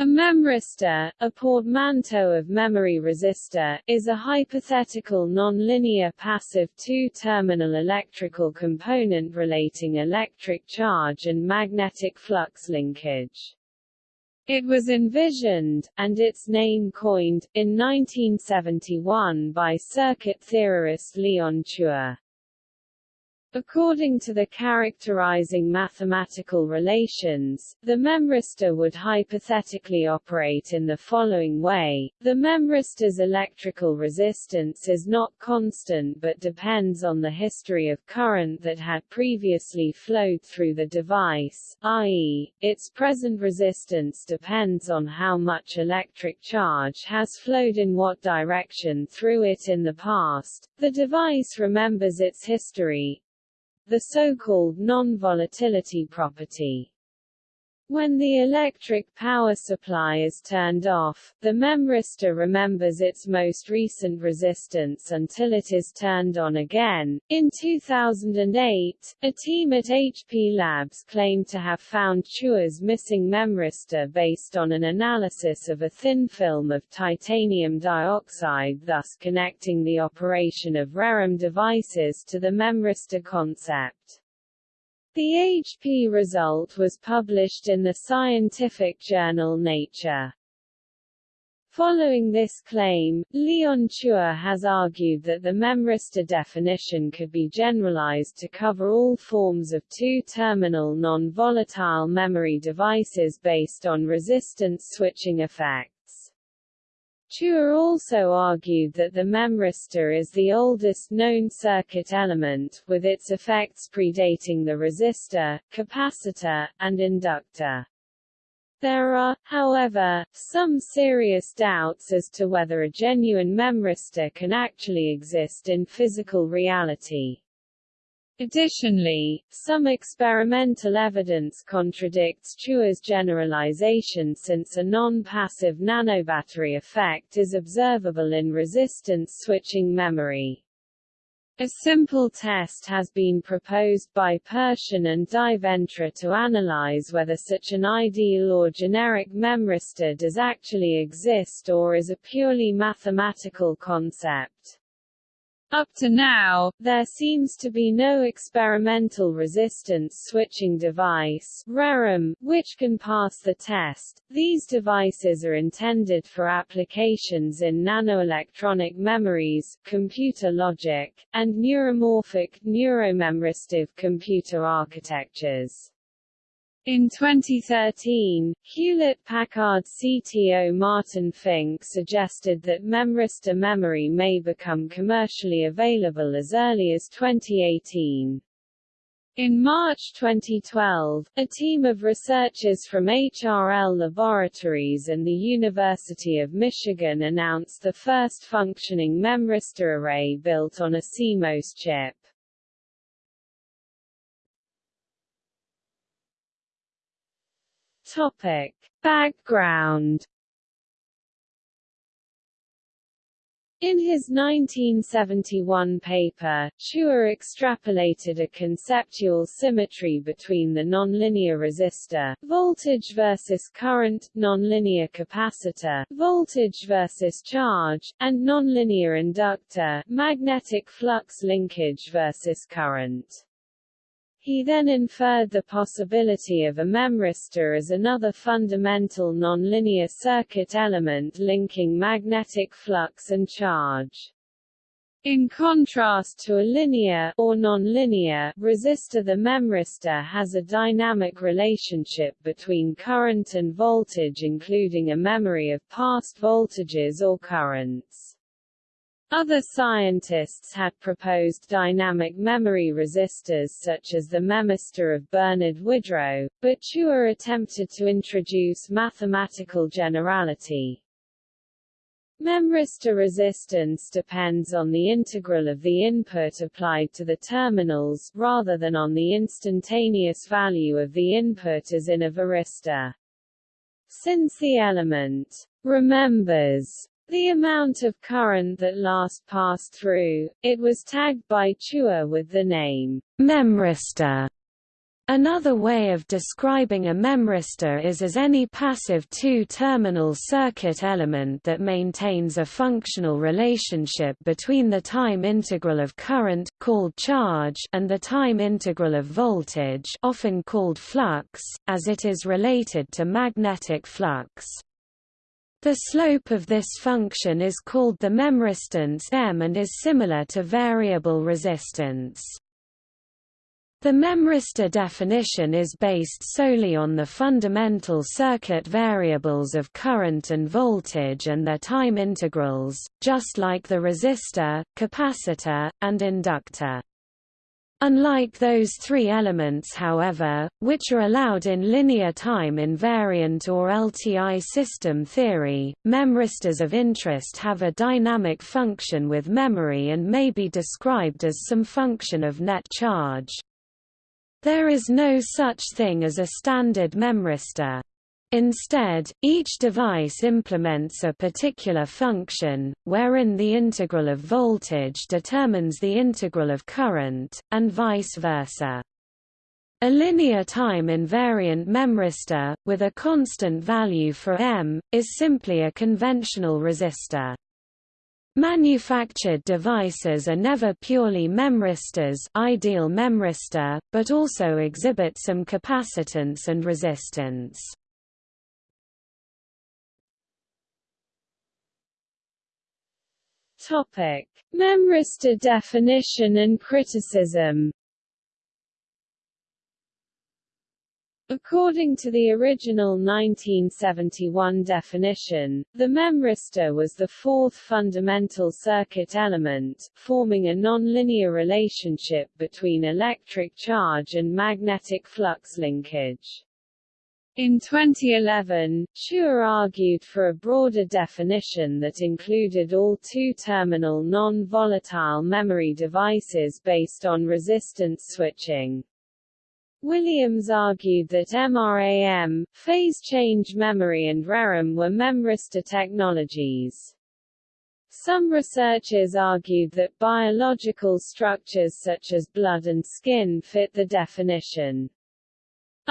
A memristor, a portmanteau of memory resistor, is a hypothetical nonlinear passive two-terminal electrical component relating electric charge and magnetic flux linkage. It was envisioned, and its name coined, in 1971 by circuit theorist Leon Chua. According to the characterizing mathematical relations, the memristor would hypothetically operate in the following way. The memristor's electrical resistance is not constant but depends on the history of current that had previously flowed through the device, i.e., its present resistance depends on how much electric charge has flowed in what direction through it in the past. The device remembers its history, the so-called non-volatility property. When the electric power supply is turned off, the memristor remembers its most recent resistance until it is turned on again. In 2008, a team at HP Labs claimed to have found Chua's missing memristor based on an analysis of a thin film of titanium dioxide thus connecting the operation of ReRAM devices to the memristor concept. The HP result was published in the scientific journal Nature. Following this claim, Leon Chua has argued that the memristor definition could be generalized to cover all forms of two-terminal non-volatile memory devices based on resistance switching effect. Chua also argued that the memristor is the oldest known circuit element, with its effects predating the resistor, capacitor, and inductor. There are, however, some serious doubts as to whether a genuine memristor can actually exist in physical reality. Additionally, some experimental evidence contradicts Chua's generalization since a non-passive nanobattery effect is observable in resistance switching memory. A simple test has been proposed by Pershin and Di Ventra to analyze whether such an ideal or generic memristor does actually exist or is a purely mathematical concept. Up to now, there seems to be no experimental resistance switching device ReRAM, which can pass the test. These devices are intended for applications in nanoelectronic memories, computer logic, and neuromorphic, neuromemristive computer architectures. In 2013, Hewlett-Packard CTO Martin Fink suggested that memristor memory may become commercially available as early as 2018. In March 2012, a team of researchers from HRL Laboratories and the University of Michigan announced the first functioning memristor array built on a CMOS chip. Topic. Background In his 1971 paper, Chua extrapolated a conceptual symmetry between the nonlinear resistor, voltage versus current, nonlinear capacitor, voltage versus charge, and nonlinear inductor, magnetic flux linkage versus current. He then inferred the possibility of a memristor as another fundamental nonlinear circuit element linking magnetic flux and charge. In contrast to a linear or nonlinear resistor the memristor has a dynamic relationship between current and voltage including a memory of past voltages or currents. Other scientists had proposed dynamic memory resistors such as the memistor of Bernard Widrow, but Chua attempted to introduce mathematical generality. Memristor resistance depends on the integral of the input applied to the terminals, rather than on the instantaneous value of the input as in a varistor. Since the element remembers the amount of current that last passed through, it was tagged by Chua with the name memristor. Another way of describing a memristor is as any passive two-terminal circuit element that maintains a functional relationship between the time integral of current called charge and the time integral of voltage often called flux, as it is related to magnetic flux. The slope of this function is called the memristance M and is similar to variable resistance. The memristor definition is based solely on the fundamental circuit variables of current and voltage and their time integrals, just like the resistor, capacitor, and inductor. Unlike those three elements however, which are allowed in linear time invariant or LTI system theory, memristors of interest have a dynamic function with memory and may be described as some function of net charge. There is no such thing as a standard memristor. Instead, each device implements a particular function, wherein the integral of voltage determines the integral of current, and vice versa. A linear time invariant memristor, with a constant value for M, is simply a conventional resistor. Manufactured devices are never purely memristors ideal memristor, but also exhibit some capacitance and resistance. Topic: Memristor definition and criticism. According to the original 1971 definition, the memristor was the fourth fundamental circuit element, forming a nonlinear relationship between electric charge and magnetic flux linkage. In 2011, Chua argued for a broader definition that included all two-terminal non-volatile memory devices based on resistance switching. Williams argued that MRAM, phase change memory and ReRAM were memristor technologies. Some researchers argued that biological structures such as blood and skin fit the definition.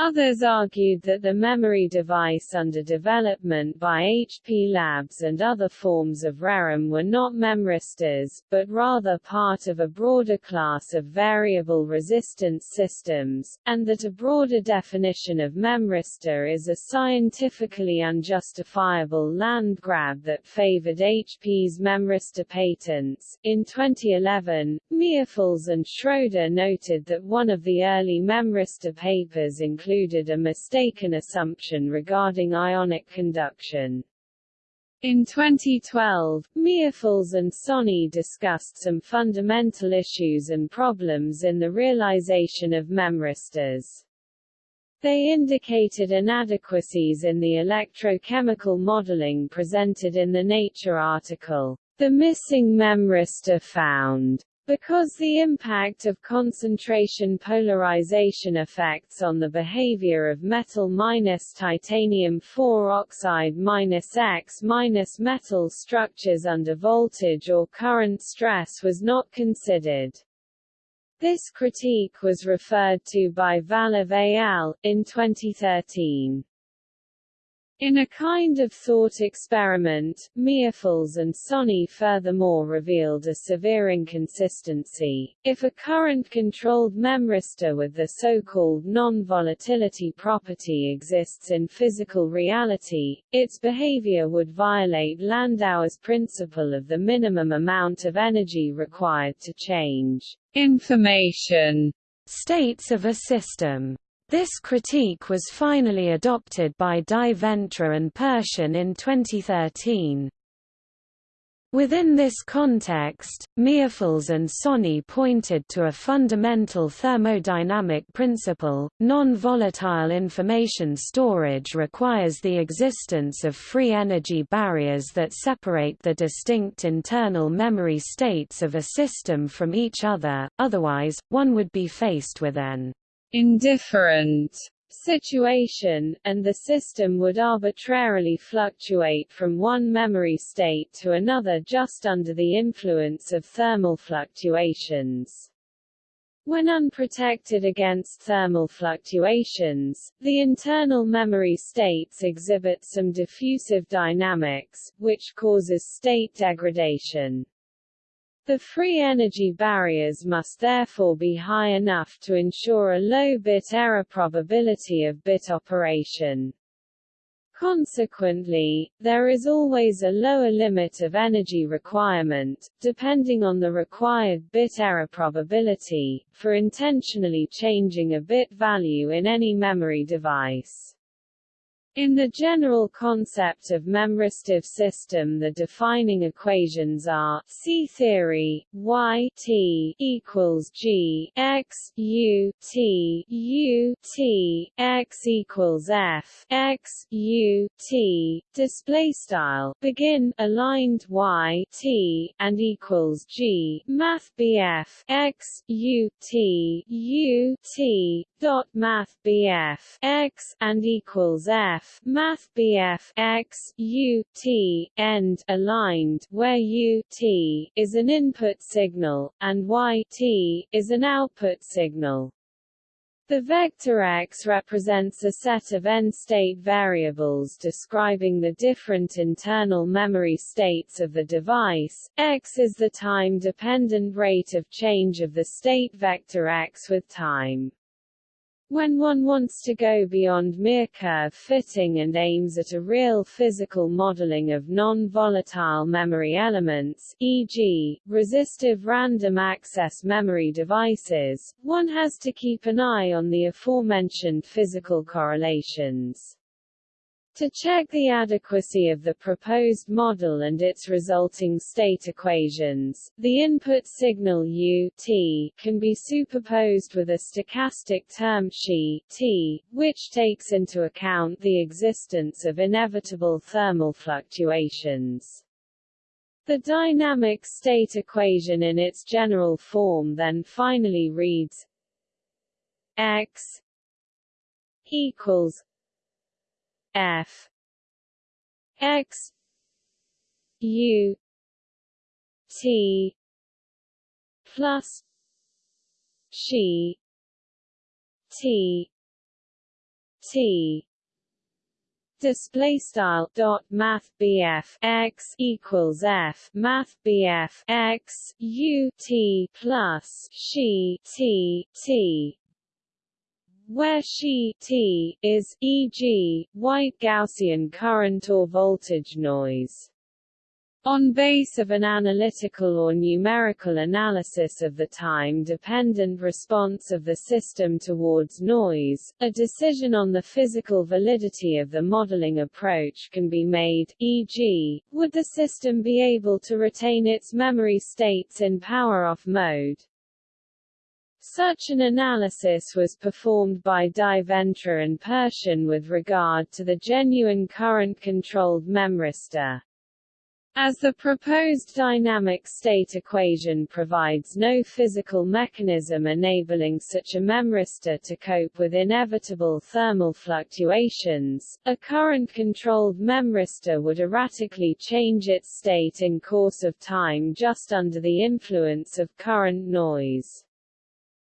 Others argued that the memory device under development by HP Labs and other forms of ReRAM were not memristors, but rather part of a broader class of variable resistance systems, and that a broader definition of memristor is a scientifically unjustifiable land grab that favored HP's memristor patents. In 2011, Meuffels and Schroeder noted that one of the early memristor papers included included a mistaken assumption regarding ionic conduction. In 2012, Meuffels and Soni discussed some fundamental issues and problems in the realization of memristors. They indicated inadequacies in the electrochemical modeling presented in the Nature article, The Missing Memristor Found. Because the impact of concentration polarization effects on the behavior of metal minus titanium 4 oxide minus X minus metal structures under voltage or current stress was not considered. This critique was referred to by Valov al. in 2013. In a kind of thought experiment, Meuffels and Soni furthermore revealed a severe inconsistency. If a current-controlled memristor with the so-called non-volatility property exists in physical reality, its behavior would violate Landauer's principle of the minimum amount of energy required to change information states of a system. This critique was finally adopted by Di Ventra and Pershin in 2013. Within this context, Meuffels and Soni pointed to a fundamental thermodynamic principle, non-volatile information storage requires the existence of free energy barriers that separate the distinct internal memory states of a system from each other, otherwise, one would be faced with an indifferent situation, and the system would arbitrarily fluctuate from one memory state to another just under the influence of thermal fluctuations. When unprotected against thermal fluctuations, the internal memory states exhibit some diffusive dynamics, which causes state degradation. The free energy barriers must therefore be high enough to ensure a low bit error probability of bit operation. Consequently, there is always a lower limit of energy requirement, depending on the required bit error probability, for intentionally changing a bit value in any memory device. In the general concept of memristive system the defining equations are C theory, y t equals g x u t u t x equals f x u t. Display style begin aligned y t and equals g. Math bf x u t u t. Dot math bf x and equals f math BF x u t end aligned where u t is an input signal and y t is an output signal. The vector x represents a set of n-state variables describing the different internal memory states of the device. x is the time-dependent rate of change of the state vector x with time. When one wants to go beyond mere curve fitting and aims at a real physical modeling of non-volatile memory elements e.g., resistive random access memory devices, one has to keep an eye on the aforementioned physical correlations. To check the adequacy of the proposed model and its resulting state equations, the input signal u t can be superposed with a stochastic term xi t, which takes into account the existence of inevitable thermal fluctuations. The dynamic state equation in its general form then finally reads x equals F. X. U. T. Plus. She T. T. Display style dot math BF x equals F. Math BF x U T plus she T T where she T is, e.g., white Gaussian current or voltage noise. On base of an analytical or numerical analysis of the time-dependent response of the system towards noise, a decision on the physical validity of the modeling approach can be made, e.g., would the system be able to retain its memory states in power-off mode? Such an analysis was performed by Ventra and Pershin with regard to the genuine current-controlled memristor. As the proposed dynamic state equation provides no physical mechanism enabling such a memristor to cope with inevitable thermal fluctuations, a current-controlled memristor would erratically change its state in course of time just under the influence of current noise.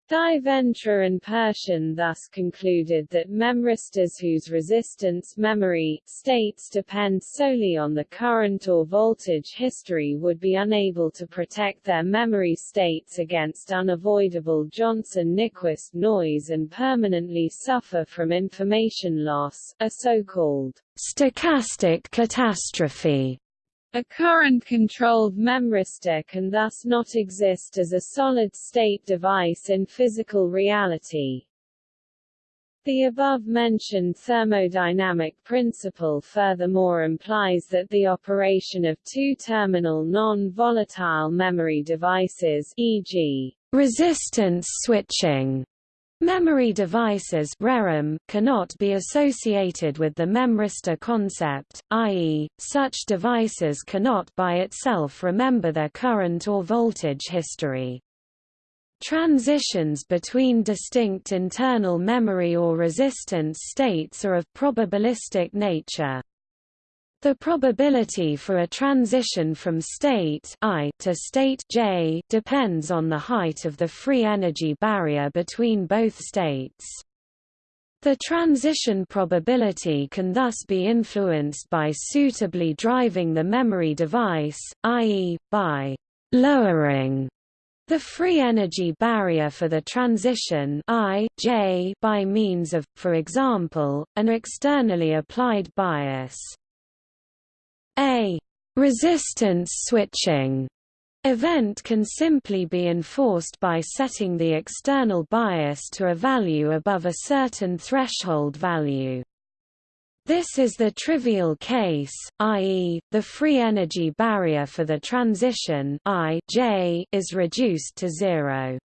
Ventra and Pershin thus concluded that memristors whose resistance memory states depend solely on the current or voltage history would be unable to protect their memory states against unavoidable Johnson-Nyquist noise and permanently suffer from information loss, a so-called stochastic catastrophe. A current-controlled memristor can thus not exist as a solid-state device in physical reality. The above-mentioned thermodynamic principle furthermore implies that the operation of two-terminal non-volatile memory devices e.g., resistance switching Memory devices cannot be associated with the memristor concept, i.e., such devices cannot by itself remember their current or voltage history. Transitions between distinct internal memory or resistance states are of probabilistic nature. The probability for a transition from state I to state J depends on the height of the free energy barrier between both states. The transition probability can thus be influenced by suitably driving the memory device, i.e., by lowering the free energy barrier for the transition I, J by means of, for example, an externally applied bias. A resistance switching event can simply be enforced by setting the external bias to a value above a certain threshold value. This is the trivial case, i.e., the free energy barrier for the transition I J is reduced to zero.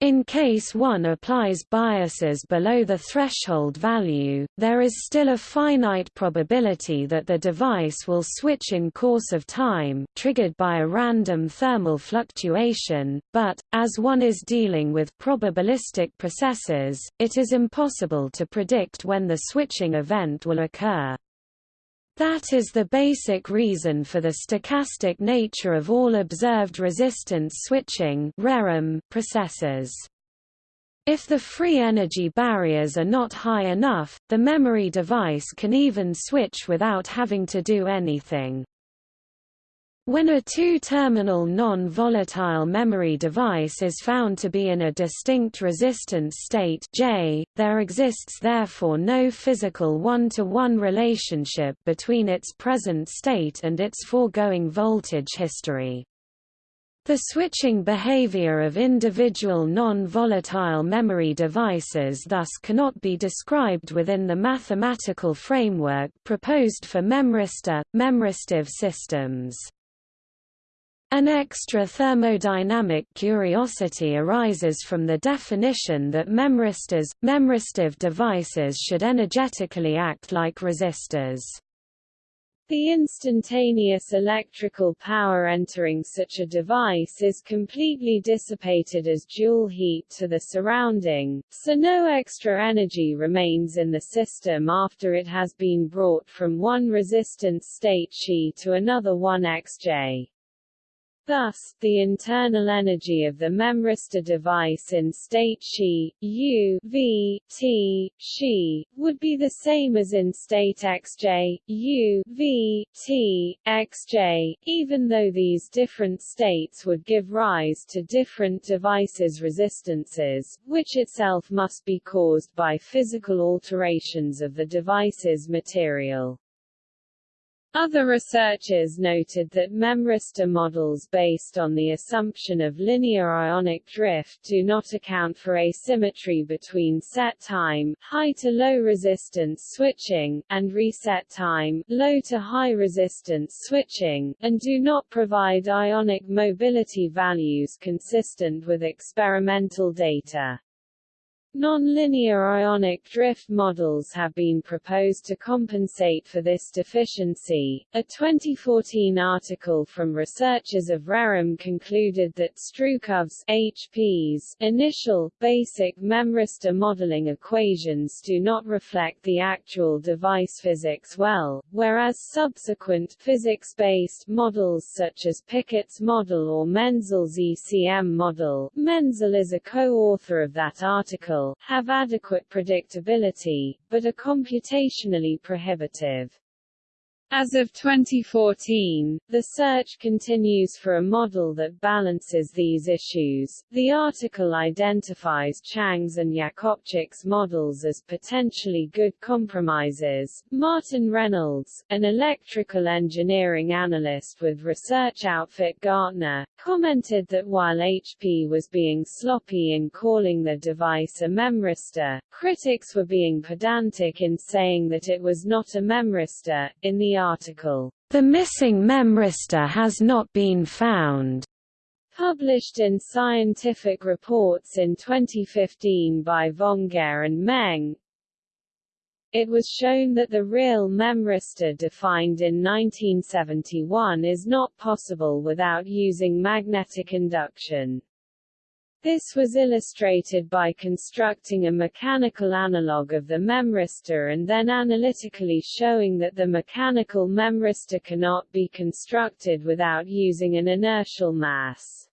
In case one applies biases below the threshold value, there is still a finite probability that the device will switch in course of time triggered by a random thermal fluctuation, but, as one is dealing with probabilistic processes, it is impossible to predict when the switching event will occur. That is the basic reason for the stochastic nature of all observed resistance switching processes. If the free energy barriers are not high enough, the memory device can even switch without having to do anything. When a two-terminal non-volatile memory device is found to be in a distinct resistance state J, there exists therefore no physical one-to-one -one relationship between its present state and its foregoing voltage history. The switching behavior of individual non-volatile memory devices thus cannot be described within the mathematical framework proposed for memristor, memristive systems. An extra thermodynamic curiosity arises from the definition that memristors, memristive devices should energetically act like resistors. The instantaneous electrical power entering such a device is completely dissipated as Joule heat to the surrounding, so no extra energy remains in the system after it has been brought from one resistance state Xi to another 1xj. Thus, the internal energy of the memristor device in state Xi, U, V, T, Xi, would be the same as in state Xj, U, V, T, Xj, even though these different states would give rise to different devices' resistances, which itself must be caused by physical alterations of the device's material. Other researchers noted that memristor models based on the assumption of linear ionic drift do not account for asymmetry between set time high to low resistance switching, and reset time low to high resistance switching, and do not provide ionic mobility values consistent with experimental data. Nonlinear ionic drift models have been proposed to compensate for this deficiency. A 2014 article from researchers of ReRAM concluded that Strukov's HP's initial, basic memristor modeling equations do not reflect the actual device physics well, whereas subsequent physics-based models such as Pickett's model or Menzel's ECM model Menzel is a co-author of that article have adequate predictability, but are computationally prohibitive. As of 2014, the search continues for a model that balances these issues. The article identifies Chang's and Yakopcic's models as potentially good compromises. Martin Reynolds, an electrical engineering analyst with research outfit Gartner, commented that while HP was being sloppy in calling the device a memristor, critics were being pedantic in saying that it was not a memristor. In the article, The Missing Memristor Has Not Been Found, published in Scientific Reports in 2015 by Vongehr and Meng, it was shown that the real memristor defined in 1971 is not possible without using magnetic induction. This was illustrated by constructing a mechanical analog of the memristor and then analytically showing that the mechanical memristor cannot be constructed without using an inertial mass.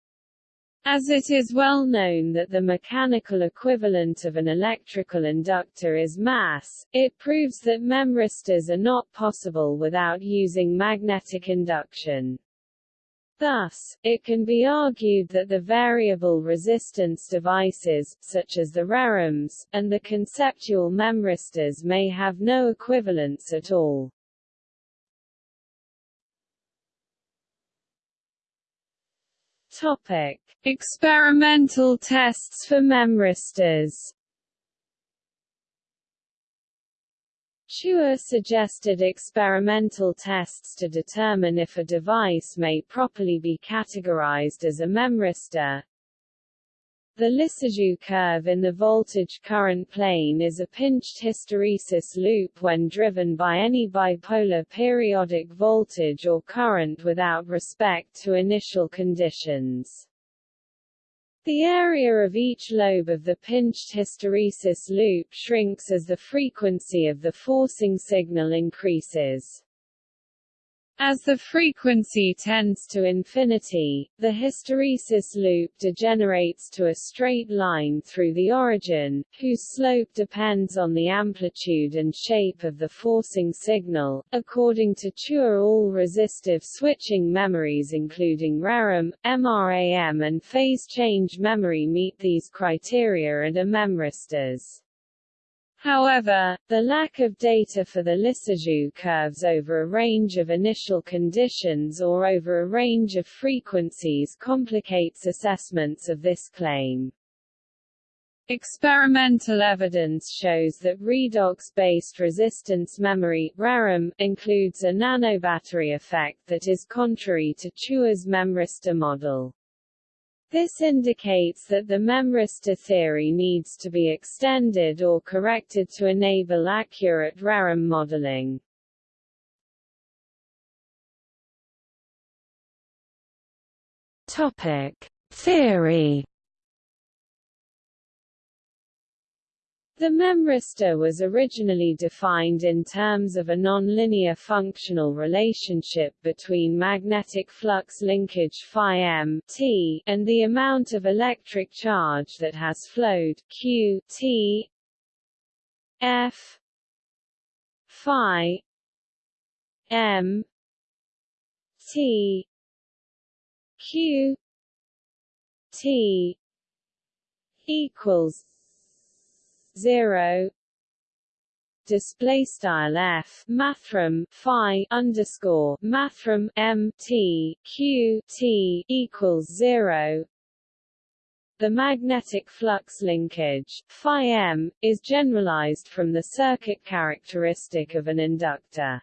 As it is well known that the mechanical equivalent of an electrical inductor is mass, it proves that memristors are not possible without using magnetic induction. Thus, it can be argued that the variable resistance devices, such as the ReRAMs, and the conceptual memristors may have no equivalence at all. Topic: Experimental tests for memristors. Chua suggested experimental tests to determine if a device may properly be categorized as a memristor, the Lissajous curve in the voltage-current plane is a pinched hysteresis loop when driven by any bipolar periodic voltage or current without respect to initial conditions. The area of each lobe of the pinched hysteresis loop shrinks as the frequency of the forcing signal increases. As the frequency tends to infinity, the hysteresis loop degenerates to a straight line through the origin, whose slope depends on the amplitude and shape of the forcing signal. According to Chua all resistive switching memories including ReRAM, MRAM and phase change memory meet these criteria and are memristors. However, the lack of data for the Lissajous curves over a range of initial conditions or over a range of frequencies complicates assessments of this claim. Experimental evidence shows that redox-based resistance memory ReRAM, includes a nanobattery effect that is contrary to Chua's memristor model. This indicates that the memristor theory needs to be extended or corrected to enable accurate ReRAM modeling. Topic: Theory The memristor was originally defined in terms of a nonlinear functional relationship between magnetic flux linkage phi m t and the amount of electric charge that has flowed q t f phi m t q t equals 0 display style f phi underscore m t q t equals 0 the magnetic flux linkage phi m is generalized from the circuit characteristic of an inductor.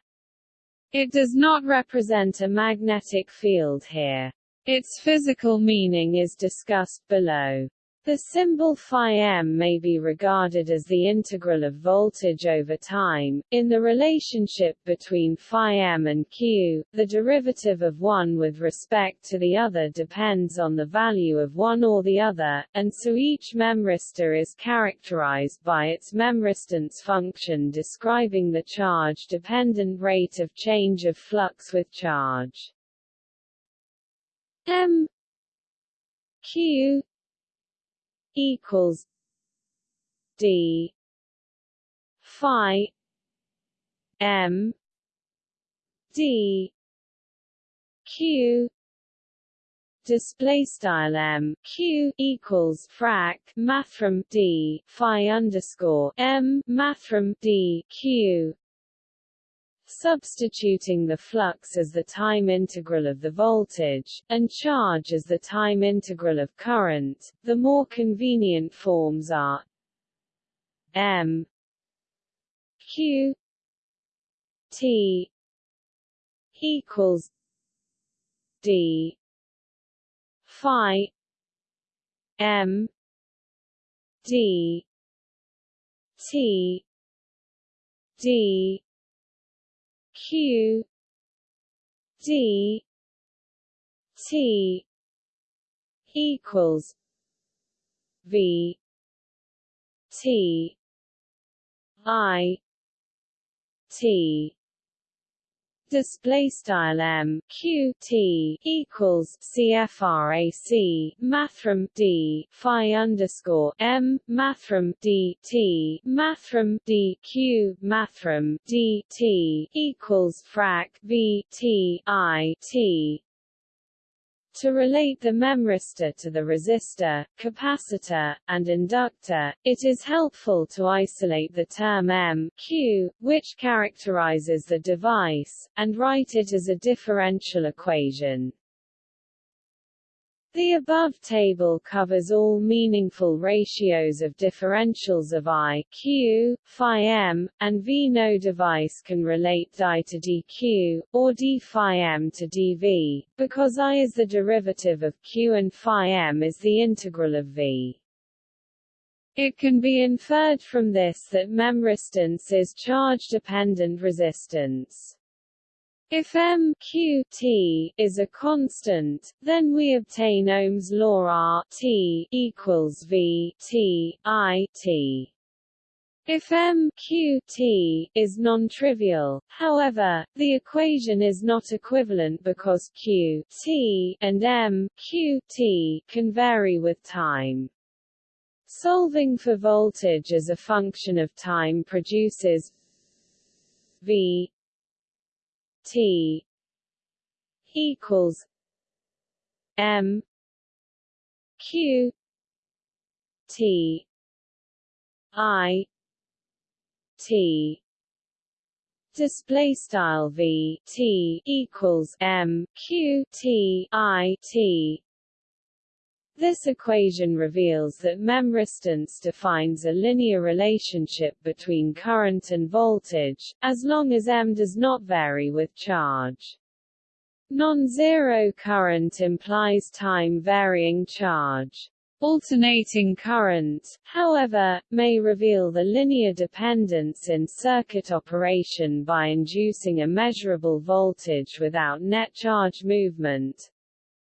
It does not represent a magnetic field here. Its physical meaning is discussed below the symbol phi m may be regarded as the integral of voltage over time. In the relationship between phi m and q, the derivative of one with respect to the other depends on the value of one or the other, and so each memristor is characterized by its memristance function describing the charge-dependent rate of change of flux with charge. m q equals D Phi M D Q display style m q equals frac mathrm d phi underscore m mathrm d q substituting the flux as the time integral of the voltage, and charge as the time integral of current, the more convenient forms are m q t equals d phi m d t d Q D T equals V T I T display style m q t equals cfrac mathrm d phi underscore m mathrm d t mathrm d q mathrm d t equals frac v t i t to relate the memristor to the resistor, capacitor, and inductor, it is helpful to isolate the term M Q, which characterizes the device, and write it as a differential equation. The above table covers all meaningful ratios of differentials of I, Q, phi m, and V. No device can relate di to dq, or d phi m to dV, because I is the derivative of Q and phi m is the integral of V. It can be inferred from this that memristance is charge-dependent resistance. If m q t is a constant, then we obtain Ohm's law R t equals V t I t. If m q t is non-trivial, however, the equation is not equivalent because q t and m q t can vary with time. Solving for voltage as a function of time produces v T equals M Q T I T. Display style v t equals m q t i t this equation reveals that memristance defines a linear relationship between current and voltage, as long as M does not vary with charge. Non-zero current implies time-varying charge. Alternating current, however, may reveal the linear dependence in circuit operation by inducing a measurable voltage without net charge movement,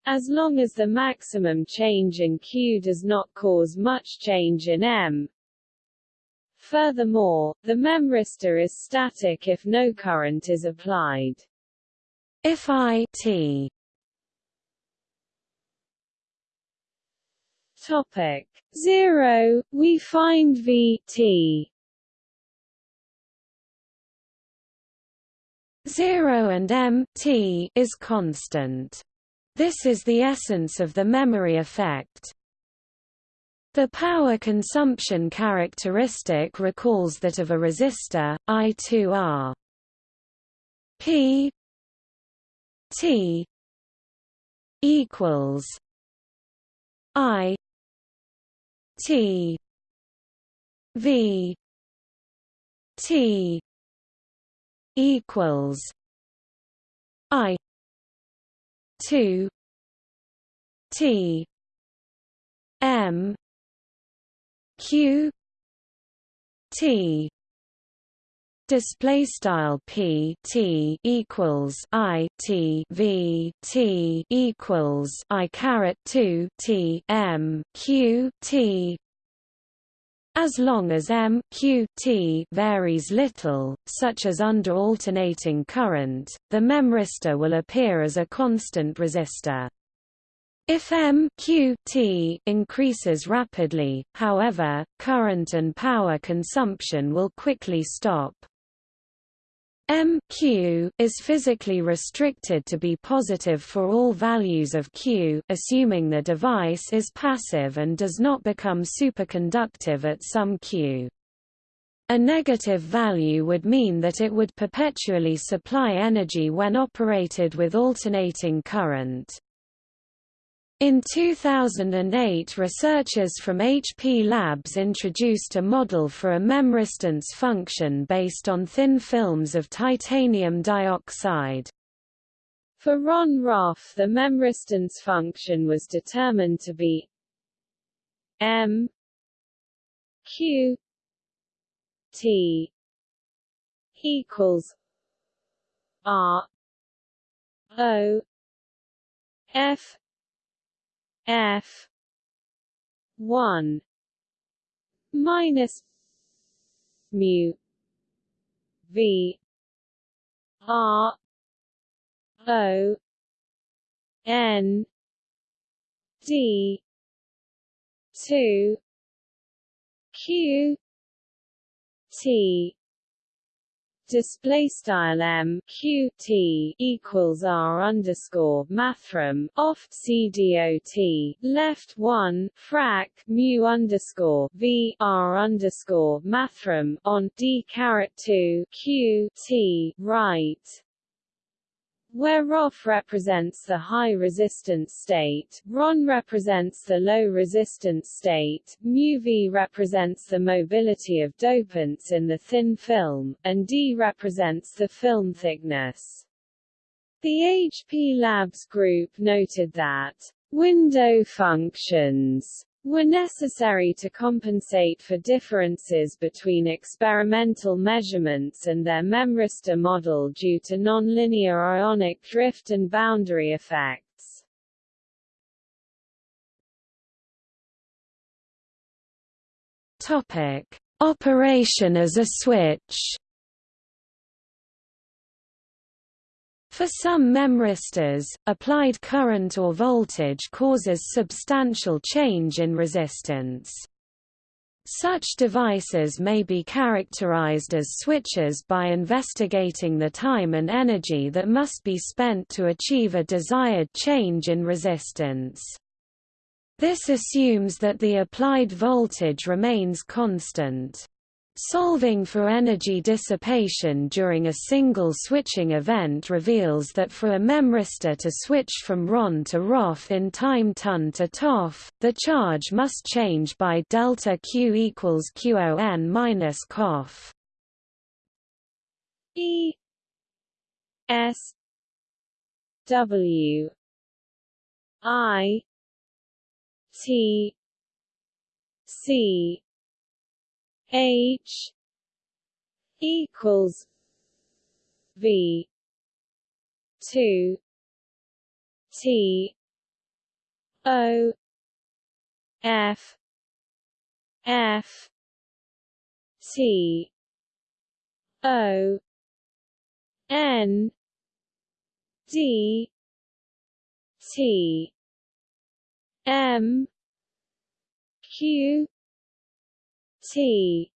as long as the maximum change in Q does not cause much change in M. Furthermore, the memristor is static if no current is applied. If I t Topic 0, we find V t 0 and m t is constant. This is the essence of the memory effect. The power consumption characteristic recalls that of a resistor, I2R P T equals I T V T equals I two T M Q T display style p t equals i t v t equals i caret 2 t m q t as long as M Q T varies little, such as under alternating current, the memristor will appear as a constant resistor. If M Q T increases rapidly, however, current and power consumption will quickly stop. M Q is physically restricted to be positive for all values of Q, assuming the device is passive and does not become superconductive at some Q. A negative value would mean that it would perpetually supply energy when operated with alternating current. In 2008 researchers from HP Labs introduced a model for a memristance function based on thin films of titanium dioxide. For Ron Roff the memristance function was determined to be m q t equals r o f F one minus mu v r o n d 2 q t display style m q t equals r underscore mathrm off c dot left one frac mu underscore v r underscore mathrm on d caret two q t right where ROF represents the high resistance state, RON represents the low resistance state, μV represents the mobility of dopants in the thin film, and D represents the film thickness. The HP Labs group noted that window functions were necessary to compensate for differences between experimental measurements and their memristor model due to nonlinear ionic drift and boundary effects. Topic: Operation as a switch. For some memristors, applied current or voltage causes substantial change in resistance. Such devices may be characterized as switches by investigating the time and energy that must be spent to achieve a desired change in resistance. This assumes that the applied voltage remains constant. Solving for energy dissipation during a single switching event reveals that for a memristor to switch from RON to ROF in time ton to TOF, the charge must change by delta Q equals QON minus COF. E S W I T C H equals V two T O F F T O N D T M Q T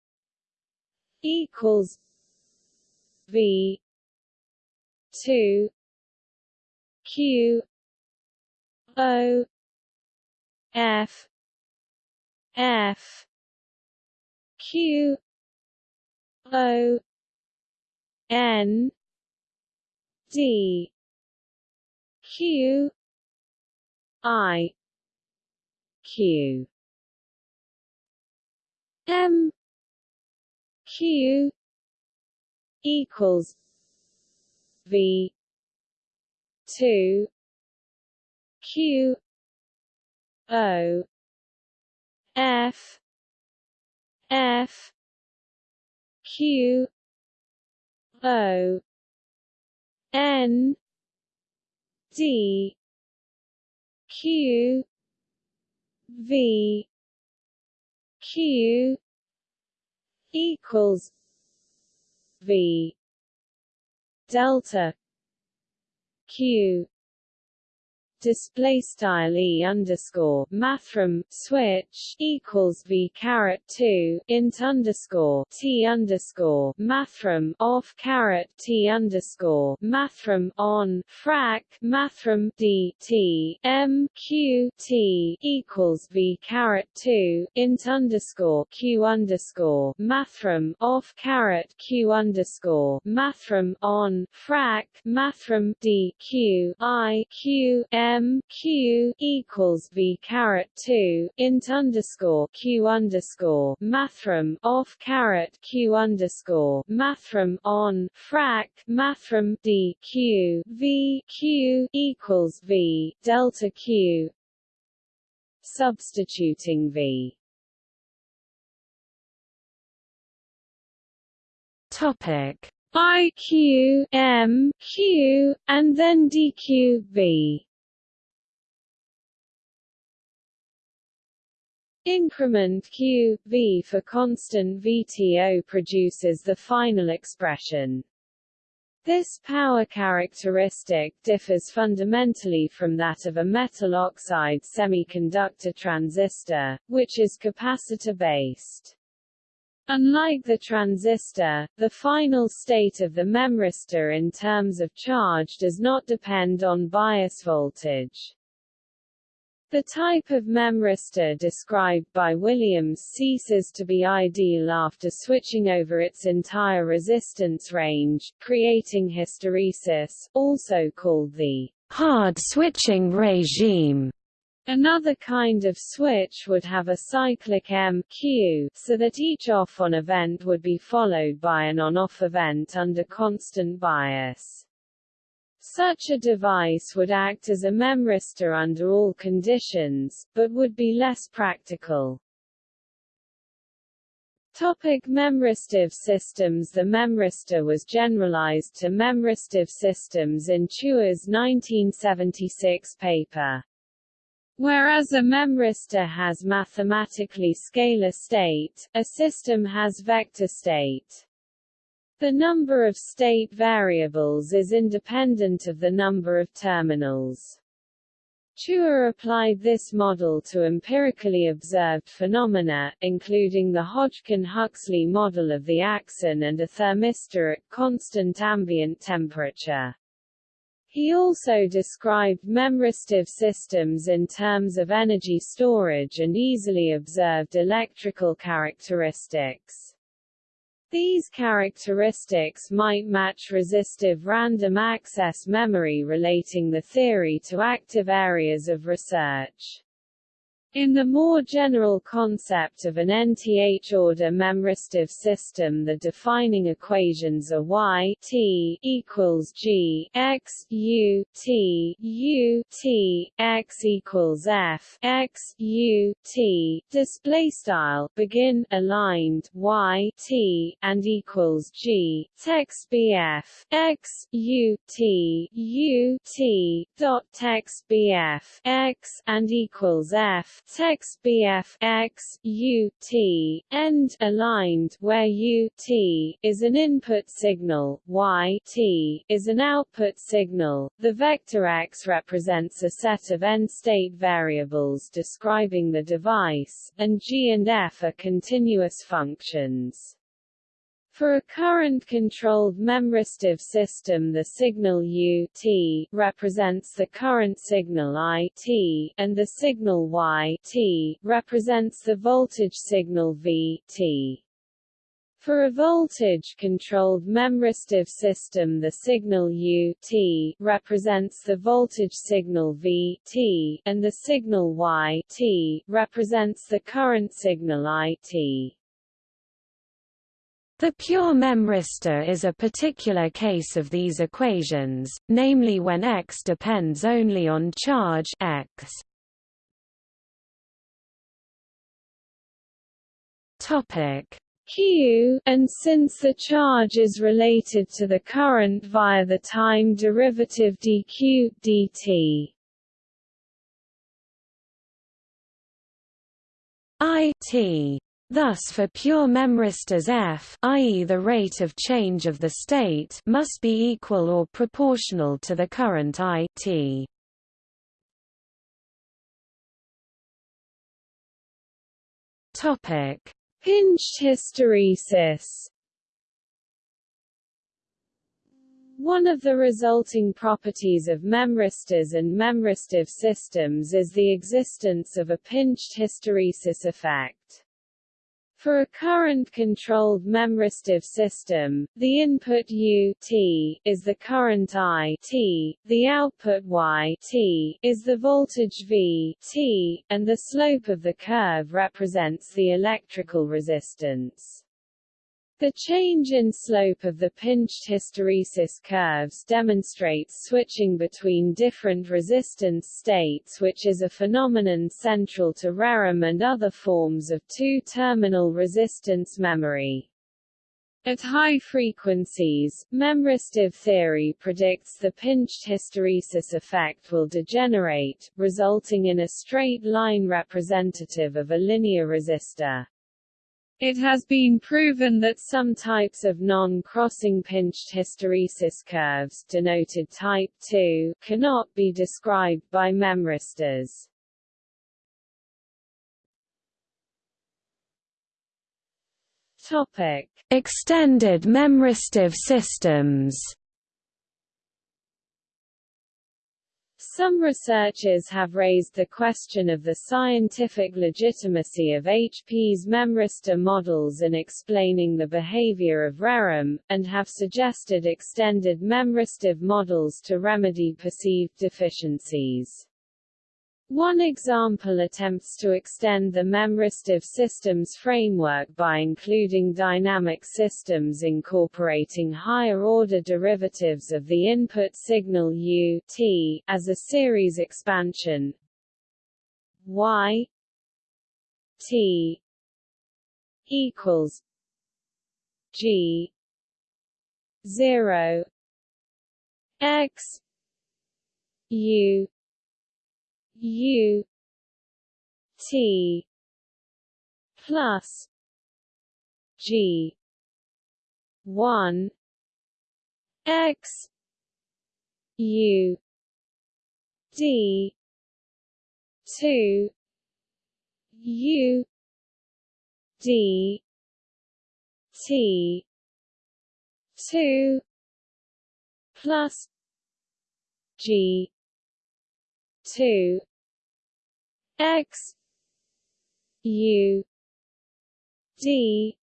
equals V two Q O F F Q O N D Q I Q M Q equals V two Q O F F Q O N D Q V Q equals V delta Q display style e underscore mathrm switch equals v caret two int underscore t underscore mathrm off caret t underscore mathrm on frac mathrm d t m q t equals v caret two int underscore q underscore mathrm off caret q underscore mathrm on frac mathrm d q i q m M Q equals V caret two int underscore Q underscore mathrm off caret Q underscore mathrm on frac mathrm D Q V Q equals V delta Q substituting V. Topic. I Q M Q and then DQ V Increment q, v for constant VTO produces the final expression. This power characteristic differs fundamentally from that of a metal oxide semiconductor transistor, which is capacitor-based. Unlike the transistor, the final state of the memristor in terms of charge does not depend on bias voltage. The type of memristor described by Williams ceases to be ideal after switching over its entire resistance range, creating hysteresis, also called the hard switching regime. Another kind of switch would have a cyclic M Q, so that each off-on event would be followed by an on-off event under constant bias. Such a device would act as a memristor under all conditions, but would be less practical. Topic memristive systems The memristor was generalized to memristive systems in Chua's 1976 paper. Whereas a memristor has mathematically scalar state, a system has vector state. The number of state variables is independent of the number of terminals. Chua applied this model to empirically observed phenomena, including the Hodgkin-Huxley model of the axon and a thermistor at constant ambient temperature. He also described memristive systems in terms of energy storage and easily observed electrical characteristics. These characteristics might match resistive random access memory relating the theory to active areas of research. In the more general concept of an nth-order memristive system the defining equations are y t equals g x u t u t x equals f x u t. Display style begin aligned y t and equals g. Text bf x u t u t. Dot text bf x and equals f text BF x U T end aligned where U T is an input signal, Y T is an output signal. The vector x represents a set of n-state variables describing the device, and G and F are continuous functions. For a current-controlled memristive system the signal U t represents the current signal I t, and the signal Y t represents the voltage signal V t. For a voltage-controlled memristive system the signal U t represents the voltage signal V t, and the signal Y t represents the current signal I t. The pure memristor is a particular case of these equations, namely when x depends only on charge x. Topic q, and since the charge is related to the current via the time derivative dq dt. I t Thus for pure memristors f i.e. the rate of change of the state must be equal or proportional to the current i t. Topic: Pinched hysteresis. One of the resulting properties of memristors and memristive systems is the existence of a pinched hysteresis effect. For a current-controlled memristive system, the input U t is the current I t, the output Y t is the voltage V t, and the slope of the curve represents the electrical resistance. The change in slope of the pinched hysteresis curves demonstrates switching between different resistance states which is a phenomenon central to ReRAM and other forms of two-terminal resistance memory. At high frequencies, memristive theory predicts the pinched hysteresis effect will degenerate, resulting in a straight line representative of a linear resistor. It has been proven that some types of non-crossing pinched hysteresis curves denoted type 2 cannot be described by memristors. Topic: Extended memristive systems. Some researchers have raised the question of the scientific legitimacy of HP's memristor models in explaining the behavior of ReRAM, and have suggested extended memristive models to remedy perceived deficiencies. One example attempts to extend the memristive systems framework by including dynamic systems incorporating higher-order derivatives of the input signal u t as a series expansion. Y t equals g 0 x u U T plus G one X U D two U D T two plus G two X U D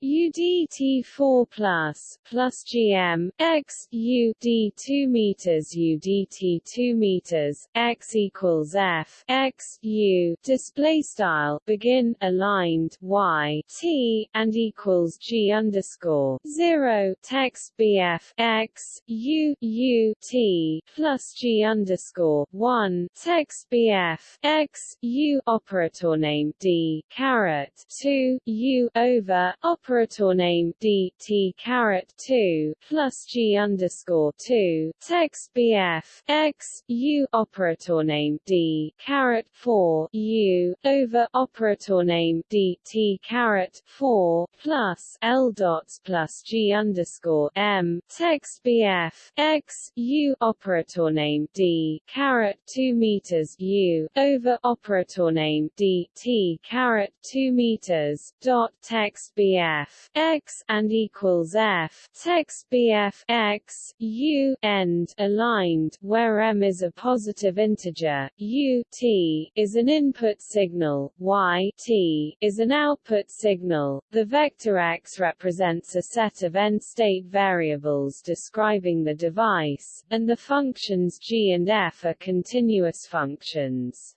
four UDT4 plus plus GM X U D 2 meters UDT 2 meters X equals F X U display style begin aligned Y T and equals G underscore 0 text BF X U U T plus G underscore 1 text BF X U operator name D caret 2 U over operator operator name d t caret 2 plus g underscore 2 text bf x u operator name d caret 4 u over operator name d t caret 4 plus l dots plus g underscore m. Text bf x u operator name d caret 2 meters u over operator name d t caret 2 meters dot text bf f x and equals f. Text bf x u end aligned where m is a positive integer u t is an input signal y t is an output signal. The vector x represents a set of n-state variables describing the device and the functions g and f are continuous functions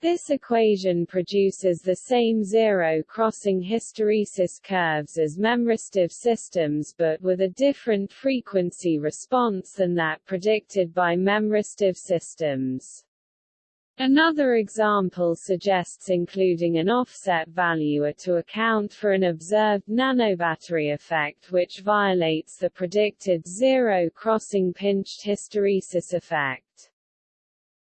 this equation produces the same zero-crossing hysteresis curves as memristive systems but with a different frequency response than that predicted by memristive systems. Another example suggests including an offset valuer to account for an observed nanobattery effect which violates the predicted zero-crossing pinched hysteresis effect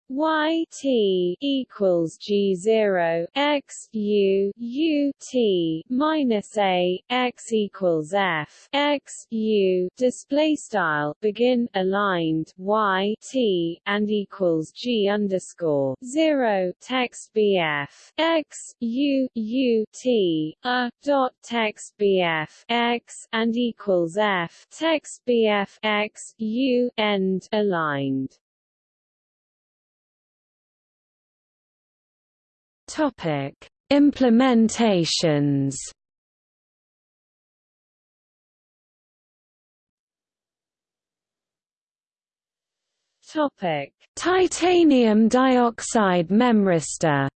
y t equals g zero x u u t minus a x equals f x u display style begin aligned y t and equals g underscore zero text bf x u u t a dot text bf x and equals f text bf x u end aligned Topic: Implementations. Topic: Titanium dioxide memristor.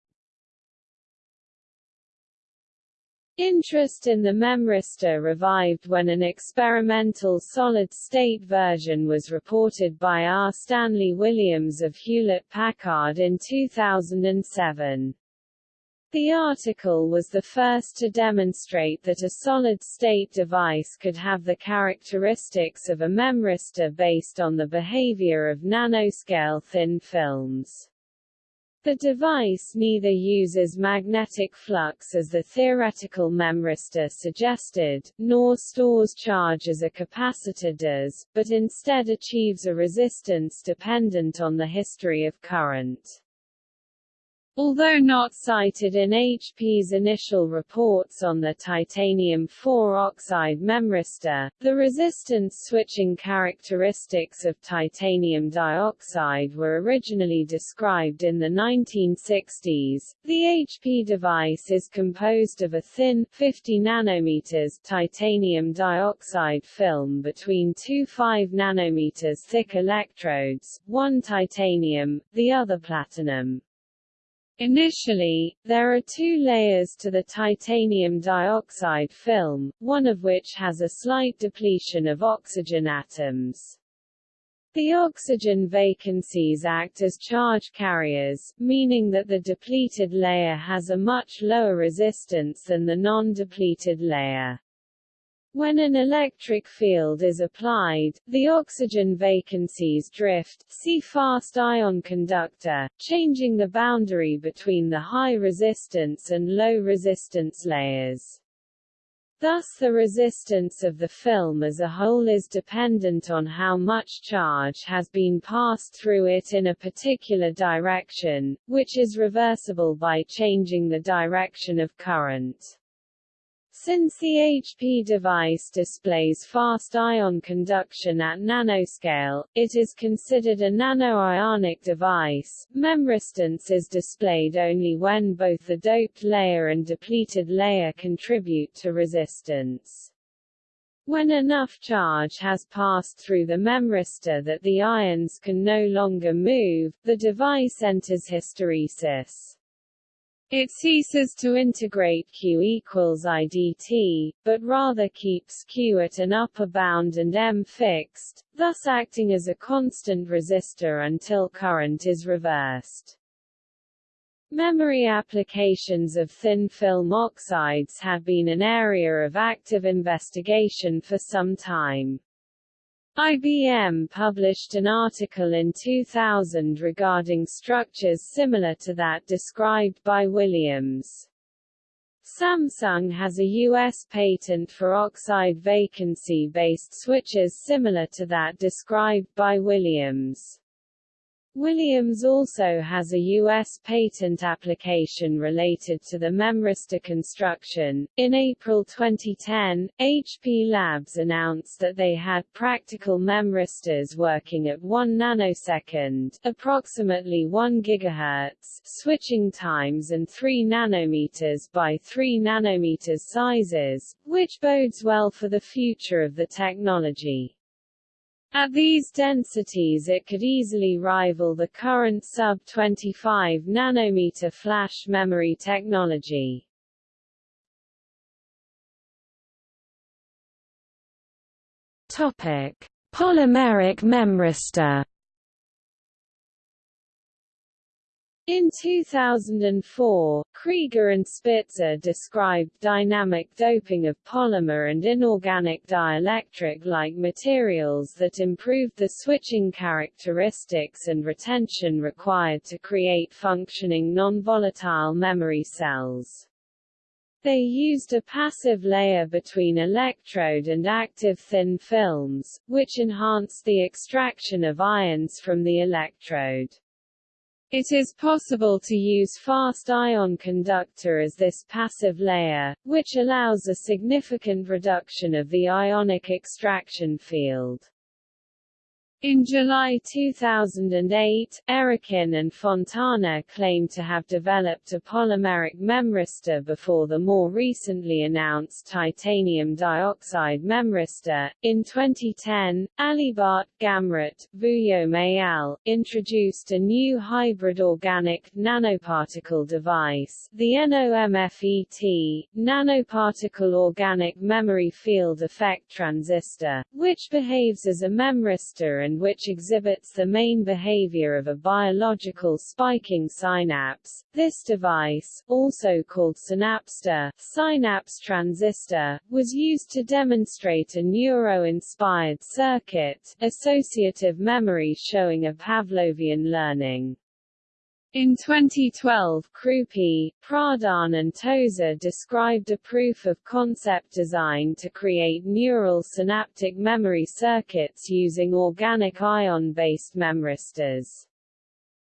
Interest in the memristor revived when an experimental solid-state version was reported by R. Stanley Williams of Hewlett-Packard in 2007. The article was the first to demonstrate that a solid-state device could have the characteristics of a memristor based on the behavior of nanoscale thin films. The device neither uses magnetic flux as the theoretical memristor suggested, nor stores charge as a capacitor does, but instead achieves a resistance dependent on the history of current. Although not cited in HP's initial reports on the titanium-4 oxide memristor, the resistance switching characteristics of titanium dioxide were originally described in the 1960s. The HP device is composed of a thin 50 nanometers titanium dioxide film between two 5 nanometers thick electrodes, one titanium, the other platinum. Initially, there are two layers to the titanium dioxide film, one of which has a slight depletion of oxygen atoms. The oxygen vacancies act as charge carriers, meaning that the depleted layer has a much lower resistance than the non-depleted layer. When an electric field is applied, the oxygen vacancies drift see fast ion conductor, changing the boundary between the high resistance and low resistance layers. Thus the resistance of the film as a whole is dependent on how much charge has been passed through it in a particular direction, which is reversible by changing the direction of current. Since the HP device displays fast ion conduction at nanoscale, it is considered a nanoionic device. Memristance is displayed only when both the doped layer and depleted layer contribute to resistance. When enough charge has passed through the memristor that the ions can no longer move, the device enters hysteresis. It ceases to integrate Q equals IDT, but rather keeps Q at an upper bound and M fixed, thus acting as a constant resistor until current is reversed. Memory applications of thin film oxides have been an area of active investigation for some time. IBM published an article in 2000 regarding structures similar to that described by Williams. Samsung has a U.S. patent for oxide vacancy-based switches similar to that described by Williams. Williams also has a U.S. patent application related to the memristor construction. In April 2010, HP Labs announced that they had practical memristors working at 1 nanosecond, approximately 1 gigahertz, switching times and 3 nanometers by 3 nanometers sizes, which bodes well for the future of the technology. At these densities it could easily rival the current sub-25 nanometer flash memory technology. Topic: Polymeric memristor In 2004, Krieger and Spitzer described dynamic doping of polymer and inorganic dielectric-like materials that improved the switching characteristics and retention required to create functioning non-volatile memory cells. They used a passive layer between electrode and active thin films, which enhanced the extraction of ions from the electrode. It is possible to use fast ion conductor as this passive layer, which allows a significant reduction of the ionic extraction field. In July 2008, Erokhin and Fontana claimed to have developed a polymeric memristor before the more recently announced titanium dioxide memristor. In 2010, Alibart, Gamrat, Vuillaume al. introduced a new hybrid organic nanoparticle device, the NOMFET, nanoparticle organic memory field effect transistor, which behaves as a memristor and which exhibits the main behavior of a biological spiking synapse. This device, also called synapstor, synapse transistor, was used to demonstrate a neuro-inspired circuit, associative memory showing a Pavlovian learning. In 2012 Crupi, Pradhan and Tozer described a proof-of-concept design to create neural synaptic memory circuits using organic ion-based memristors.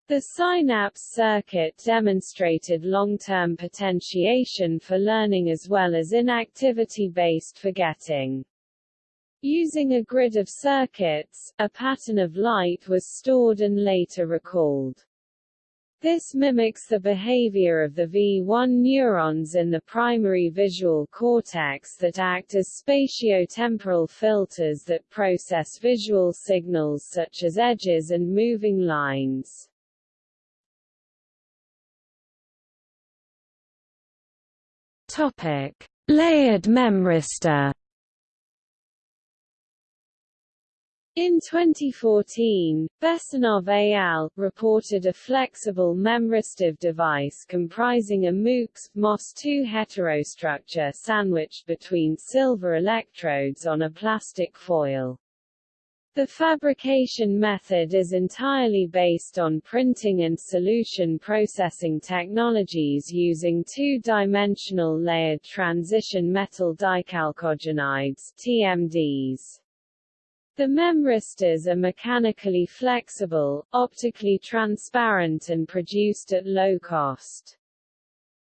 The synapse circuit demonstrated long-term potentiation for learning as well as inactivity-based forgetting. Using a grid of circuits, a pattern of light was stored and later recalled. This mimics the behavior of the V1 neurons in the primary visual cortex that act as spatiotemporal filters that process visual signals such as edges and moving lines. Topic: Layered memristor In 2014, Bessonov al. reported a flexible memristive device comprising a MoOx MOS2 heterostructure sandwiched between silver electrodes on a plastic foil. The fabrication method is entirely based on printing and solution processing technologies using two-dimensional layered transition metal dichalcogenides TMDs. The memristors are mechanically flexible, optically transparent and produced at low cost.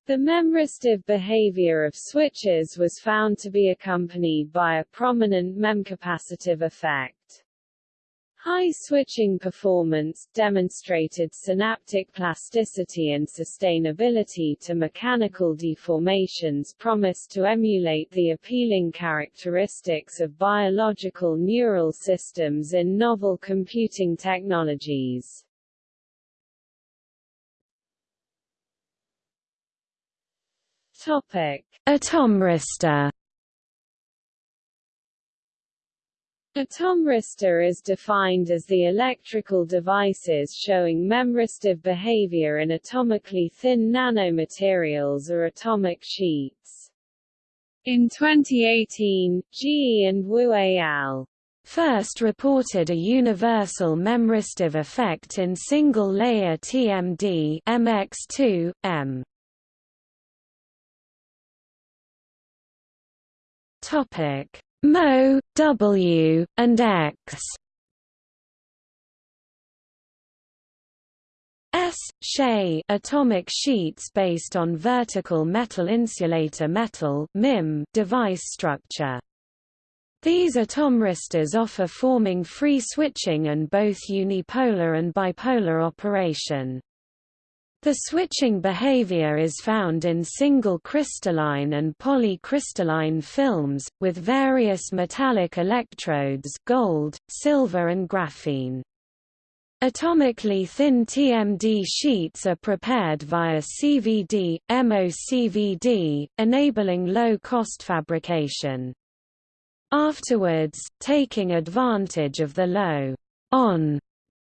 The memristive behavior of switches was found to be accompanied by a prominent memcapacitive effect. High switching performance, demonstrated synaptic plasticity and sustainability to mechanical deformations promised to emulate the appealing characteristics of biological neural systems in novel computing technologies. Topic. Atomristor is defined as the electrical devices showing memristive behavior in atomically thin nanomaterials or atomic sheets. In 2018, GE and Wu al. first reported a universal memristive effect in single-layer TMD MX2, M. Topic Mo, W, and X. S Shay atomic sheets based on vertical metal insulator metal MIM device structure. These atomristors offer forming free switching and both unipolar and bipolar operation. The switching behavior is found in single crystalline and polycrystalline films, with various metallic electrodes gold, silver and graphene. Atomically thin TMD sheets are prepared via CVD, MOCVD, enabling low-cost fabrication. Afterwards, taking advantage of the low on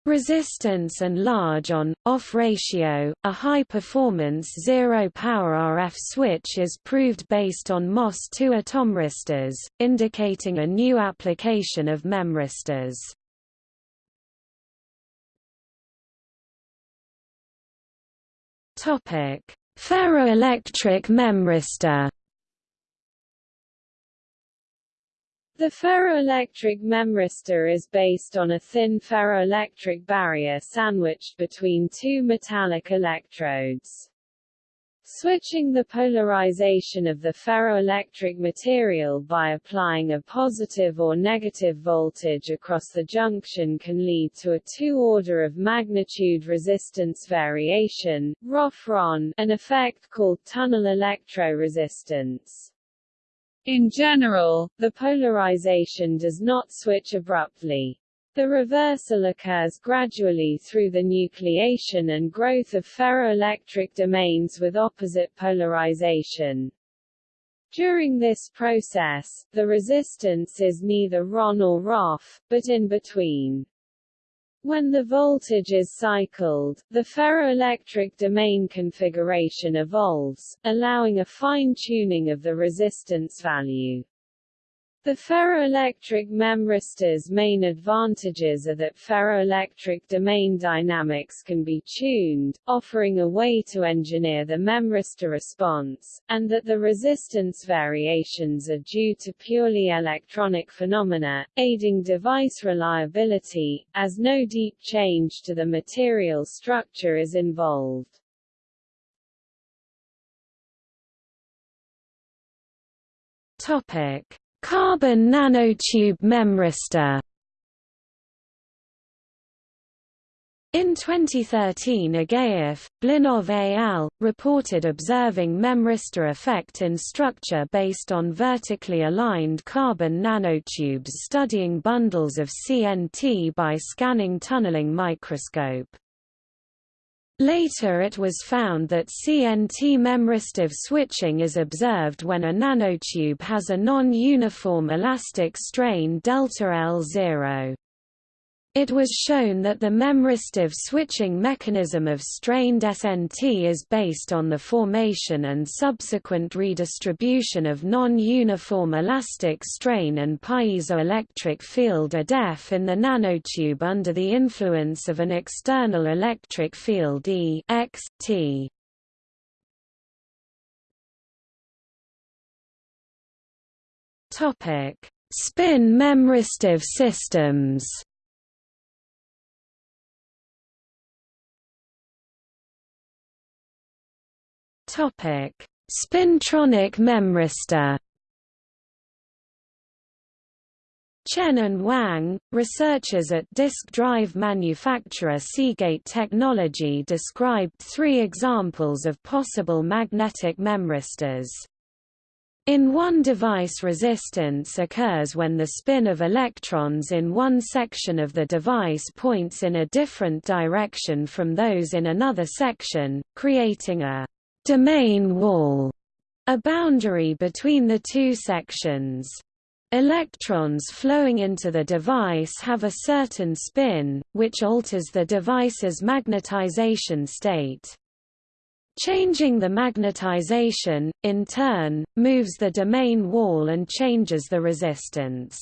Resistance and large on-off ratio, a high-performance zero-power RF switch is proved based on MOS2 atomristors, indicating a new application of memristors. Ferroelectric memristor The ferroelectric memristor is based on a thin ferroelectric barrier sandwiched between two metallic electrodes. Switching the polarization of the ferroelectric material by applying a positive or negative voltage across the junction can lead to a two-order of magnitude resistance variation, an effect called tunnel electroresistance. In general, the polarization does not switch abruptly. The reversal occurs gradually through the nucleation and growth of ferroelectric domains with opposite polarization. During this process, the resistance is neither RON or ROF, but in between. When the voltage is cycled, the ferroelectric domain configuration evolves, allowing a fine-tuning of the resistance value. The ferroelectric memristors' main advantages are that ferroelectric domain dynamics can be tuned, offering a way to engineer the memristor response, and that the resistance variations are due to purely electronic phenomena, aiding device reliability, as no deep change to the material structure is involved. Topic Carbon nanotube memristor In 2013 Agaev, Blinov et al. reported observing memristor effect in structure based on vertically aligned carbon nanotubes studying bundles of CNT by scanning tunneling microscope. Later it was found that CNT memristive switching is observed when a nanotube has a non-uniform elastic strain delta L0. It was shown that the memristive switching mechanism of strained CNT is based on the formation and subsequent redistribution of non-uniform elastic strain and piezoelectric field ADEF in the nanotube under the influence of an external electric field E x, T. Topic: Spin memristive systems Topic: Spintronic memristor. Chen and Wang, researchers at disk drive manufacturer Seagate Technology described three examples of possible magnetic memristors. In one device resistance occurs when the spin of electrons in one section of the device points in a different direction from those in another section, creating a domain wall, a boundary between the two sections. Electrons flowing into the device have a certain spin, which alters the device's magnetization state. Changing the magnetization, in turn, moves the domain wall and changes the resistance.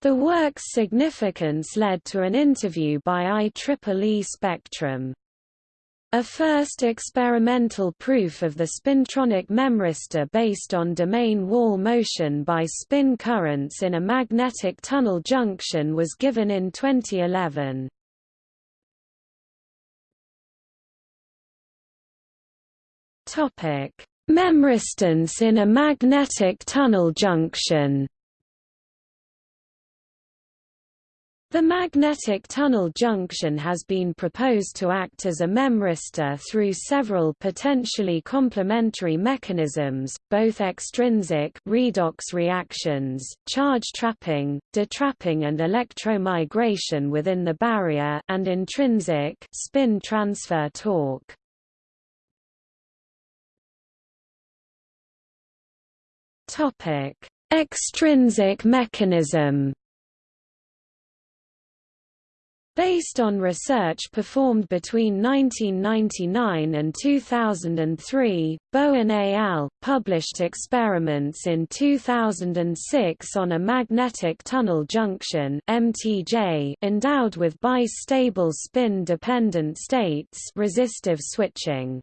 The work's significance led to an interview by IEEE Spectrum. A first experimental proof of the spintronic memristor based on domain wall motion by spin currents in a magnetic tunnel junction was given in 2011. Topic: Memristance in a magnetic tunnel junction The magnetic tunnel junction has been proposed to act as a memristor through several potentially complementary mechanisms, both extrinsic redox reactions, charge trapping, detrapping and electromigration within the barrier and intrinsic spin transfer torque. Topic: Extrinsic mechanism Based on research performed between 1999 and 2003, Bowen et al. published experiments in 2006 on a magnetic tunnel junction (MTJ) endowed with bistable spin-dependent states, resistive switching.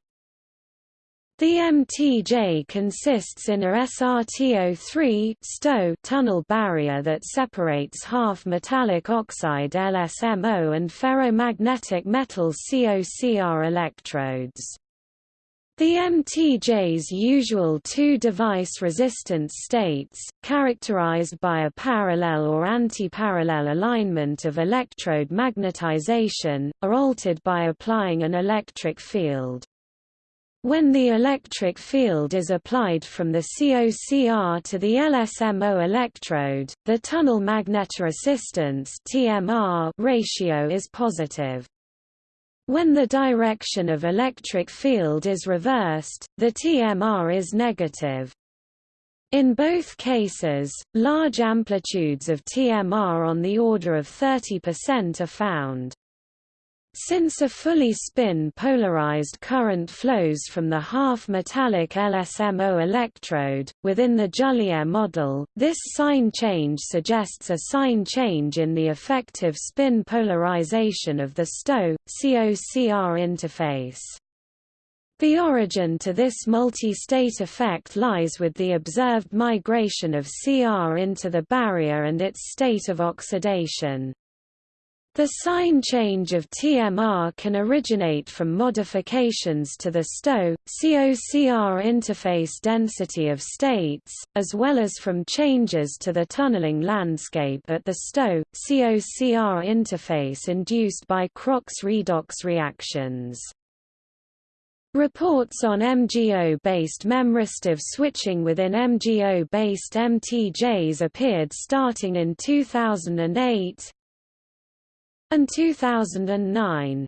The MTJ consists in a SRTO3 STO tunnel barrier that separates half metallic oxide LSMO and ferromagnetic metal COCR electrodes. The MTJ's usual two device resistance states, characterized by a parallel or anti-parallel alignment of electrode magnetization, are altered by applying an electric field. When the electric field is applied from the COCR to the LSMO electrode, the tunnel magnetoresistance (TMR) ratio is positive. When the direction of electric field is reversed, the TMR is negative. In both cases, large amplitudes of TMR on the order of 30% are found. Since a fully spin-polarized current flows from the half-metallic LSMO electrode, within the Jullière model, this sign change suggests a sign change in the effective spin polarization of the STO, COCR interface. The origin to this multi-state effect lies with the observed migration of CR into the barrier and its state of oxidation. The sign change of TMR can originate from modifications to the STO, COCR interface density of states, as well as from changes to the tunneling landscape at the STO, COCR interface induced by CrOx redox reactions. Reports on MGO-based memristive switching within MGO-based MTJs appeared starting in 2008 and 2009.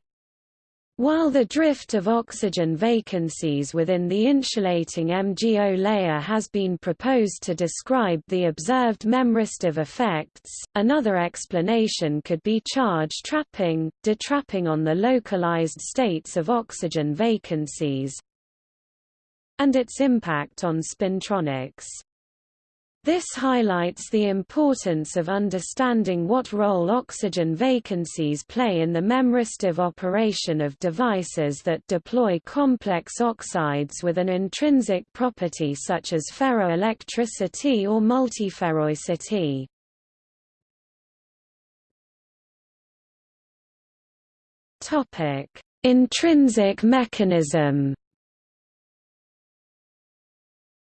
While the drift of oxygen vacancies within the insulating MgO layer has been proposed to describe the observed memristive effects, another explanation could be charge trapping, detrapping on the localized states of oxygen vacancies, and its impact on spintronics. This highlights the importance of understanding what role oxygen vacancies play in the memristive operation of devices that deploy complex oxides with an intrinsic property such as ferroelectricity or multiferroicity. Intrinsic mechanism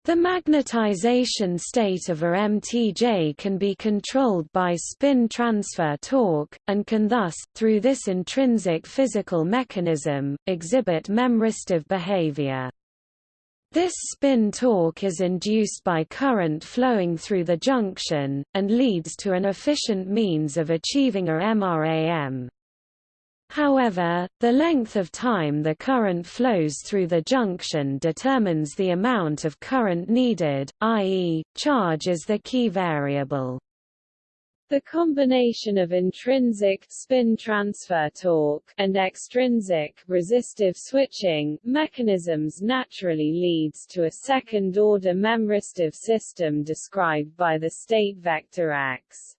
the magnetization state of a MTJ can be controlled by spin transfer torque, and can thus, through this intrinsic physical mechanism, exhibit memristive behavior. This spin torque is induced by current flowing through the junction, and leads to an efficient means of achieving a MRAM. However, the length of time the current flows through the junction determines the amount of current needed, i.e., charge is the key variable. The combination of intrinsic spin transfer torque and extrinsic resistive switching mechanisms naturally leads to a second-order memristive system described by the state vector X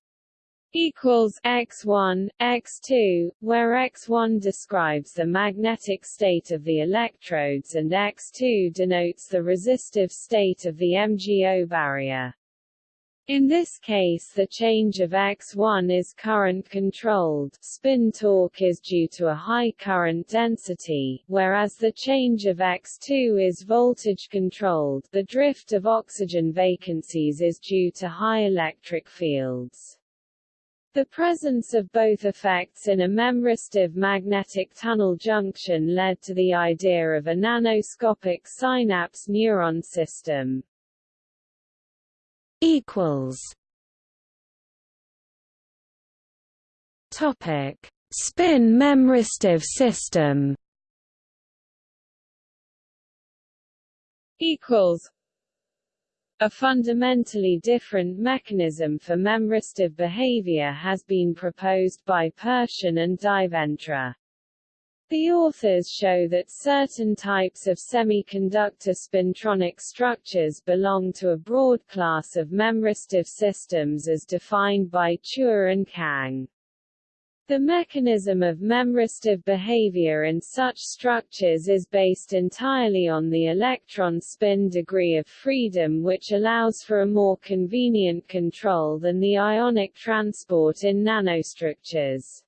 equals x1, x2, where x1 describes the magnetic state of the electrodes and x2 denotes the resistive state of the MgO barrier. In this case the change of x1 is current-controlled spin torque is due to a high current density, whereas the change of x2 is voltage-controlled the drift of oxygen vacancies is due to high electric fields. The presence of both effects in a memristive magnetic tunnel junction led to the idea of a nanoscopic synapse neuron system. equals Topic: Spin memristive system. Equals a fundamentally different mechanism for memristive behavior has been proposed by Pershin and Di Ventra. The authors show that certain types of semiconductor spintronic structures belong to a broad class of memristive systems as defined by Chua and Kang. The mechanism of memristive behavior in such structures is based entirely on the electron spin degree of freedom which allows for a more convenient control than the ionic transport in nanostructures.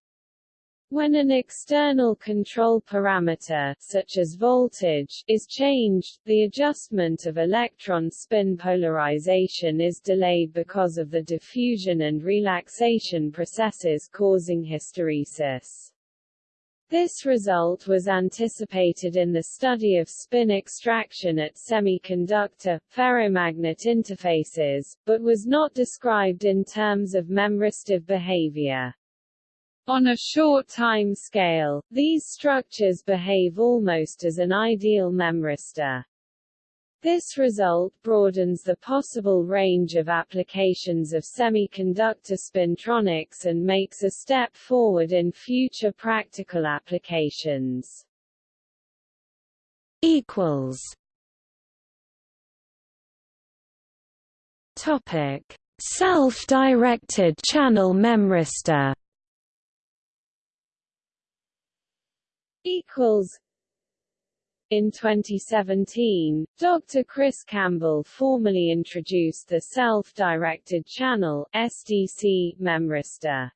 When an external control parameter such as voltage is changed, the adjustment of electron spin polarization is delayed because of the diffusion and relaxation processes causing hysteresis. This result was anticipated in the study of spin extraction at semiconductor, ferromagnet interfaces, but was not described in terms of memristive behavior. On a short time scale, these structures behave almost as an ideal memristor. This result broadens the possible range of applications of semiconductor spintronics and makes a step forward in future practical applications. equals Topic: Self-directed channel memristor equals in 2017, Dr. Kris Campbell formally introduced the Self-Directed Channel SDC memristor.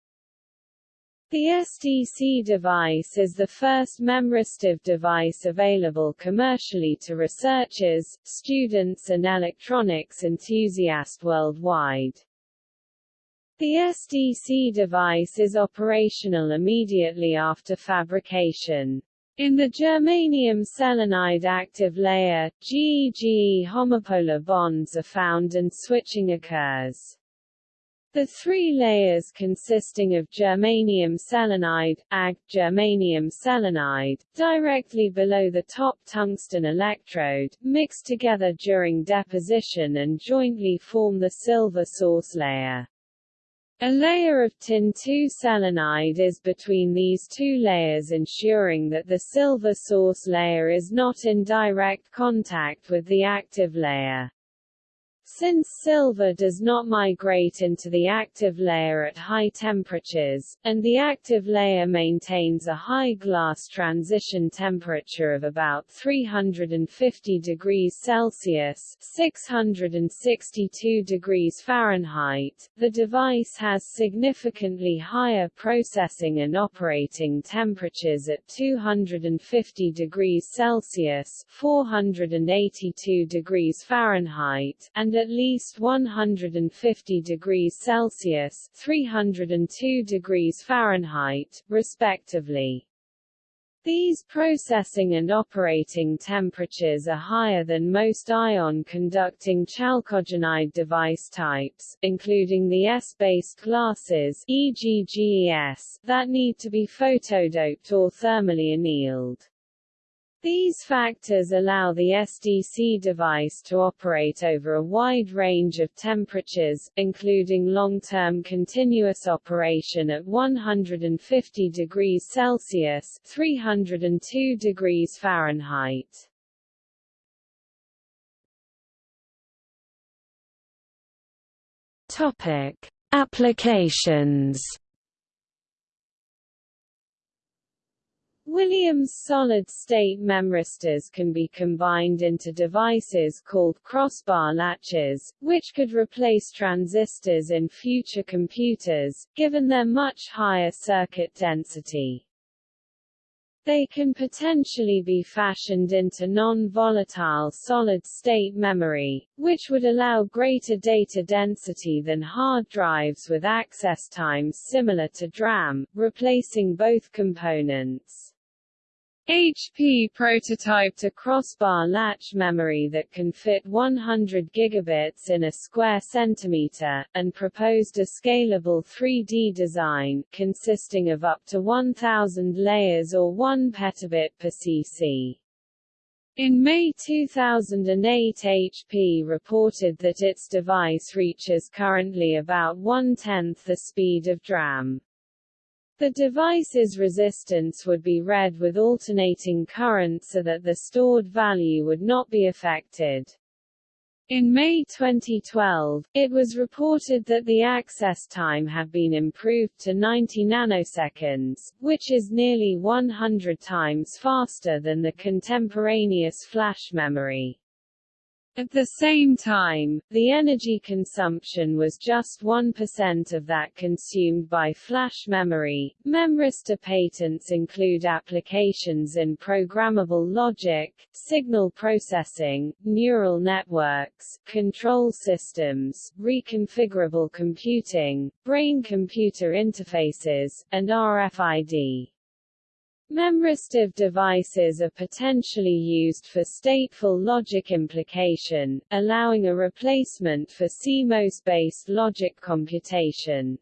The SDC device is the first memristive device available commercially to researchers, students and electronics enthusiasts worldwide. The SDC device is operational immediately after fabrication. In the germanium selenide active layer, GE-GE homopolar bonds are found and switching occurs. The three layers consisting of germanium selenide, Ag, germanium selenide, directly below the top tungsten electrode, mix together during deposition and jointly form the silver source layer. A layer of tin-2 selenide is between these two layers ensuring that the silver source layer is not in direct contact with the active layer. Since silver does not migrate into the active layer at high temperatures, and the active layer maintains a high glass transition temperature of about 350 degrees Celsius 662 degrees Fahrenheit, the device has significantly higher processing and operating temperatures at 250 degrees Celsius 482 degrees Fahrenheit, and at least 150 degrees Celsius 302 degrees Fahrenheit, respectively. These processing and operating temperatures are higher than most ion-conducting chalcogenide device types, including the S-based glasses e.g. GES, that need to be photodoped or thermally annealed. These factors allow the SDC device to operate over a wide range of temperatures, including long-term continuous operation at 150 degrees Celsius 302 degrees Fahrenheit. Topic: Applications Williams solid-state memristors can be combined into devices called crossbar latches, which could replace transistors in future computers, given their much higher circuit density. They can potentially be fashioned into non-volatile solid-state memory, which would allow greater data density than hard drives with access times similar to DRAM, replacing both components. HP prototyped a crossbar latch memory that can fit 100 gigabits in a square centimeter, and proposed a scalable 3D design, consisting of up to 1,000 layers or 1 petabit per cc. In May 2008 HP reported that its device reaches currently about one-tenth the speed of DRAM. The device's resistance would be read with alternating current so that the stored value would not be affected. In May 2012, it was reported that the access time had been improved to 90 nanoseconds, which is nearly 100 times faster than the contemporaneous flash memory. At the same time, the energy consumption was just 1% of that consumed by flash memory. Memristor patents include applications in programmable logic, signal processing, neural networks, control systems, reconfigurable computing, brain-computer interfaces, and RFID. Memristive devices are potentially used for stateful logic implication, allowing a replacement for CMOS-based logic computation.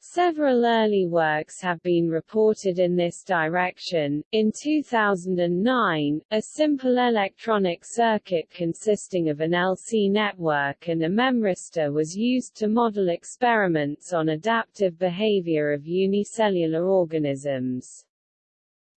Several early works have been reported in this direction. In 2009, a simple electronic circuit consisting of an LC network and a memristor was used to model experiments on adaptive behavior of unicellular organisms.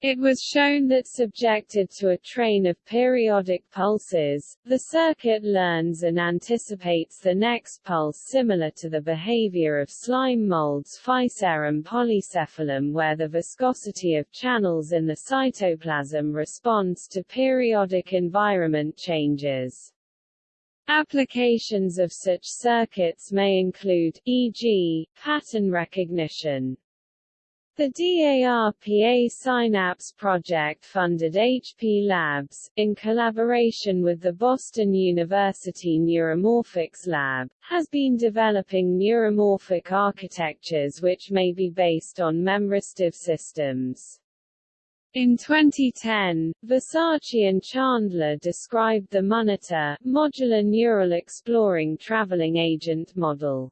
It was shown that subjected to a train of periodic pulses, the circuit learns and anticipates the next pulse similar to the behavior of slime molds Physarum polycephalum where the viscosity of channels in the cytoplasm responds to periodic environment changes. Applications of such circuits may include, e.g., pattern recognition. The DARPA Synapse project funded HP Labs, in collaboration with the Boston University Neuromorphics Lab, has been developing neuromorphic architectures which may be based on memristive systems. In 2010, Versace and Chandler described the MoNETA modular neural exploring traveling agent model.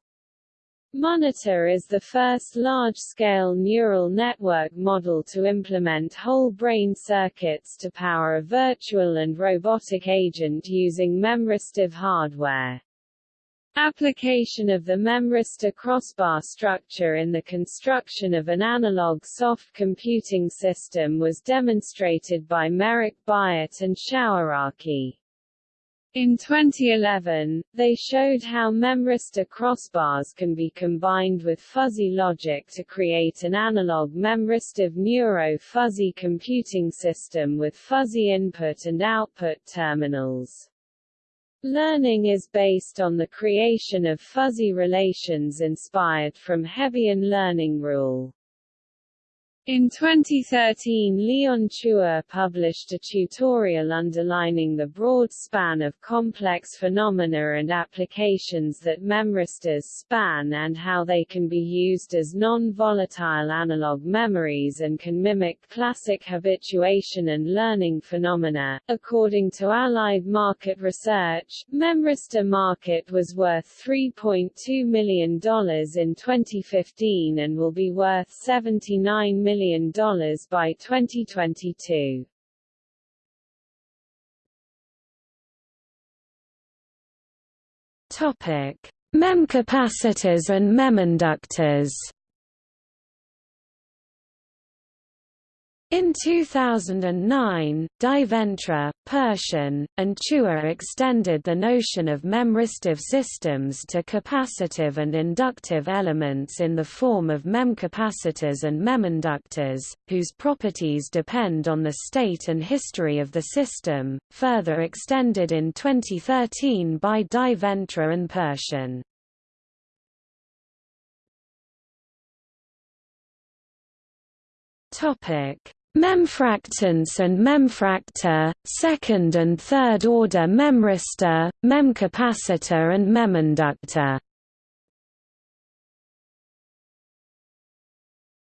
MoNETA is the first large-scale neural network model to implement whole brain circuits to power a virtual and robotic agent using memristive hardware. Application of the memristor crossbar structure in the construction of an analog soft computing system was demonstrated by Merrick Byatt and Shouraki. In 2011, they showed how memristor crossbars can be combined with fuzzy logic to create an analog memristive neuro-fuzzy computing system with fuzzy input and output terminals. Learning is based on the creation of fuzzy relations inspired from Hebbian learning rule. In 2013 Leon Chua published a tutorial underlining the broad span of complex phenomena and applications that memristors span and how they can be used as non-volatile analog memories and can mimic classic habituation and learning phenomena. According to Allied Market Research, memristor market was worth $3.2 million in 2015 and will be worth $79 million million by 2022. Topic: Memcapacitors and meminductors. In 2009, Diventra, Pershin, and Chua extended the notion of memristive systems to capacitive and inductive elements in the form of memcapacitors and meminductors, whose properties depend on the state and history of the system, further extended in 2013 by Di Ventra and Pershin. Topic Memfractance and memfractor, second and third order memristor, memcapacitor and meminductor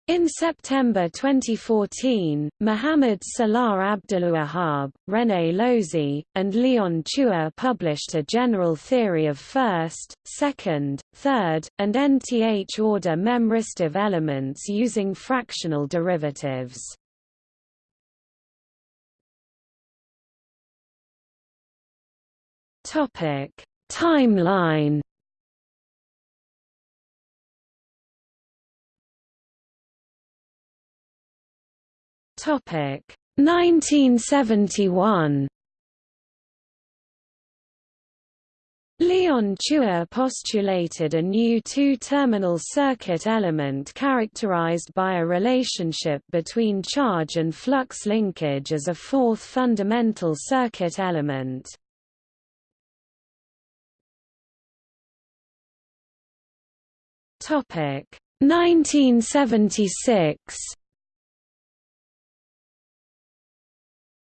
In September 2014, Mohamed Salah Abdelouahab, René Lozi, and Leon Chua published a general theory of first, second, third, and nth order memristive elements using fractional derivatives. Topic: Timeline. Topic: 1971. Leon Chua postulated a new two-terminal circuit element characterized by a relationship between charge and flux linkage as a fourth fundamental circuit element. Topic. 1976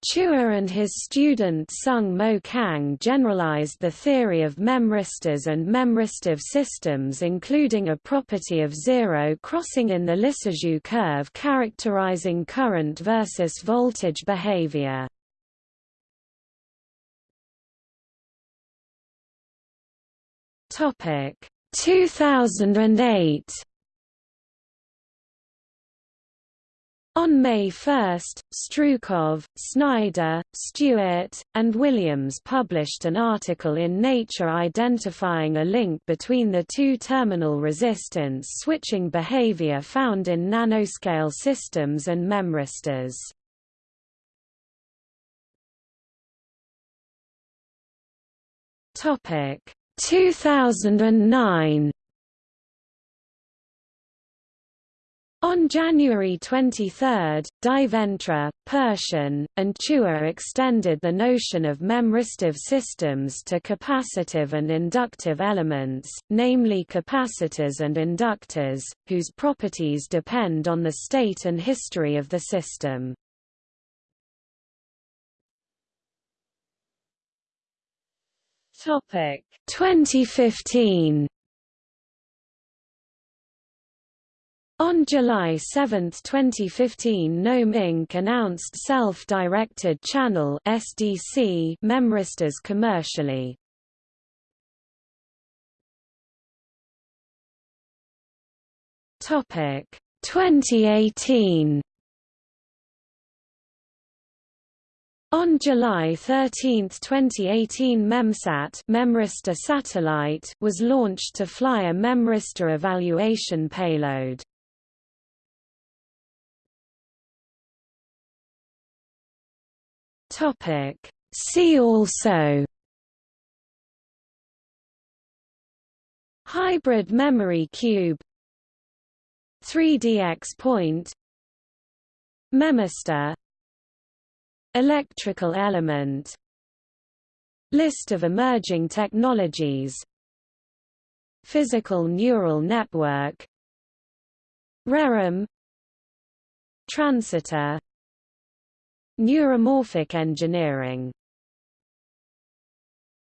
Chua and his student Sung Mo Kang generalized the theory of memristors and memristive systems including a property of zero crossing in the Lissajous curve characterizing current versus voltage behavior. 2008 On May 1, Strukov, Snider, Stewart, and Williams published an article in Nature identifying a link between the two terminal resistance switching behavior found in nanoscale systems and memristors. Topic 2009 On January 23, Diventra, Pershin, and Chua extended the notion of memristive systems to capacitive and inductive elements, namely capacitors and inductors, whose properties depend on the state and history of the system. Topic 2015 On July 7, 2015 Knowm Inc. announced Self-Directed Channel SDC memristors commercially. Topic 2018 On July 13, 2018 MEMSAT memristor satellite was launched to fly a memristor evaluation payload. Topic. See also Hybrid memory cube 3D XPoint Memistor Electrical element. List of emerging technologies. Physical neural network. ReRAM Transitor Neuromorphic engineering